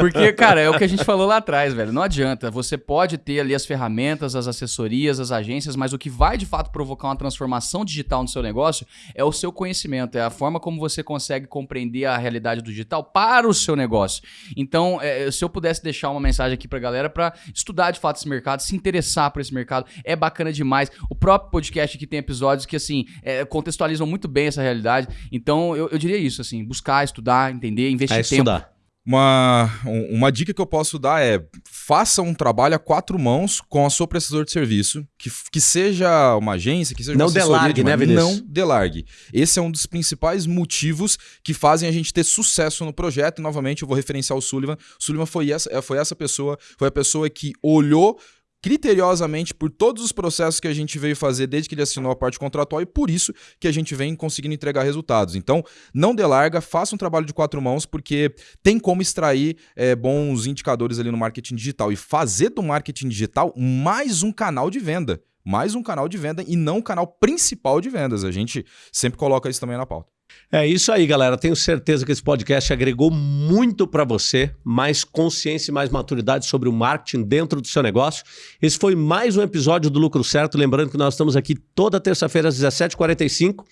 Porque, cara, é o que a gente falou lá atrás, velho. Não adianta. Você pode ter ali as ferramentas, as assessorias, as agências, mas o que vai de fato provocar uma transformação digital no seu negócio é o seu conhecimento, é a forma como você consegue compreender a realidade do digital para o seu negócio. Então, é, se eu pudesse deixar uma mensagem aqui pra galera para estudar de fato esse mercado, se interessar por esse mercado, é bacana demais. O próprio podcast aqui tem episódios que, assim, é, contextualizam muito bem essa realidade. Então, eu, eu, diria isso, assim, buscar, estudar, entender, investir é tempo. Estudar. Uma, uma dica que eu posso dar é faça um trabalho a quatro mãos com a sua prestador de serviço, que, que seja uma agência, que seja não uma delargue, de né, Vinícius? Não delargue. Esse é um dos principais motivos que fazem a gente ter sucesso no projeto. E, novamente, eu vou referenciar o Sullivan. O Sullivan foi essa, foi essa pessoa, foi a pessoa que olhou criteriosamente por todos os processos que a gente veio fazer desde que ele assinou a parte contratual e por isso que a gente vem conseguindo entregar resultados. Então, não delarga, faça um trabalho de quatro mãos, porque tem como extrair é, bons indicadores ali no marketing digital e fazer do marketing digital mais um canal de venda. Mais um canal de venda e não o canal principal de vendas. A gente sempre coloca isso também na pauta. É isso aí, galera. Tenho certeza que esse podcast agregou muito para você, mais consciência e mais maturidade sobre o marketing dentro do seu negócio. Esse foi mais um episódio do Lucro Certo. Lembrando que nós estamos aqui toda terça-feira às 17h45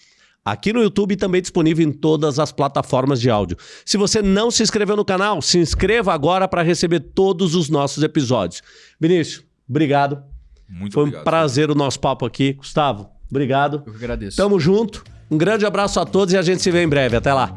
aqui no YouTube e também disponível em todas as plataformas de áudio. Se você não se inscreveu no canal, se inscreva agora para receber todos os nossos episódios. Vinícius, obrigado. Muito Foi obrigado. um prazer o nosso papo aqui. Gustavo, obrigado. Eu que agradeço. Tamo junto. Um grande abraço a todos e a gente se vê em breve. Até lá.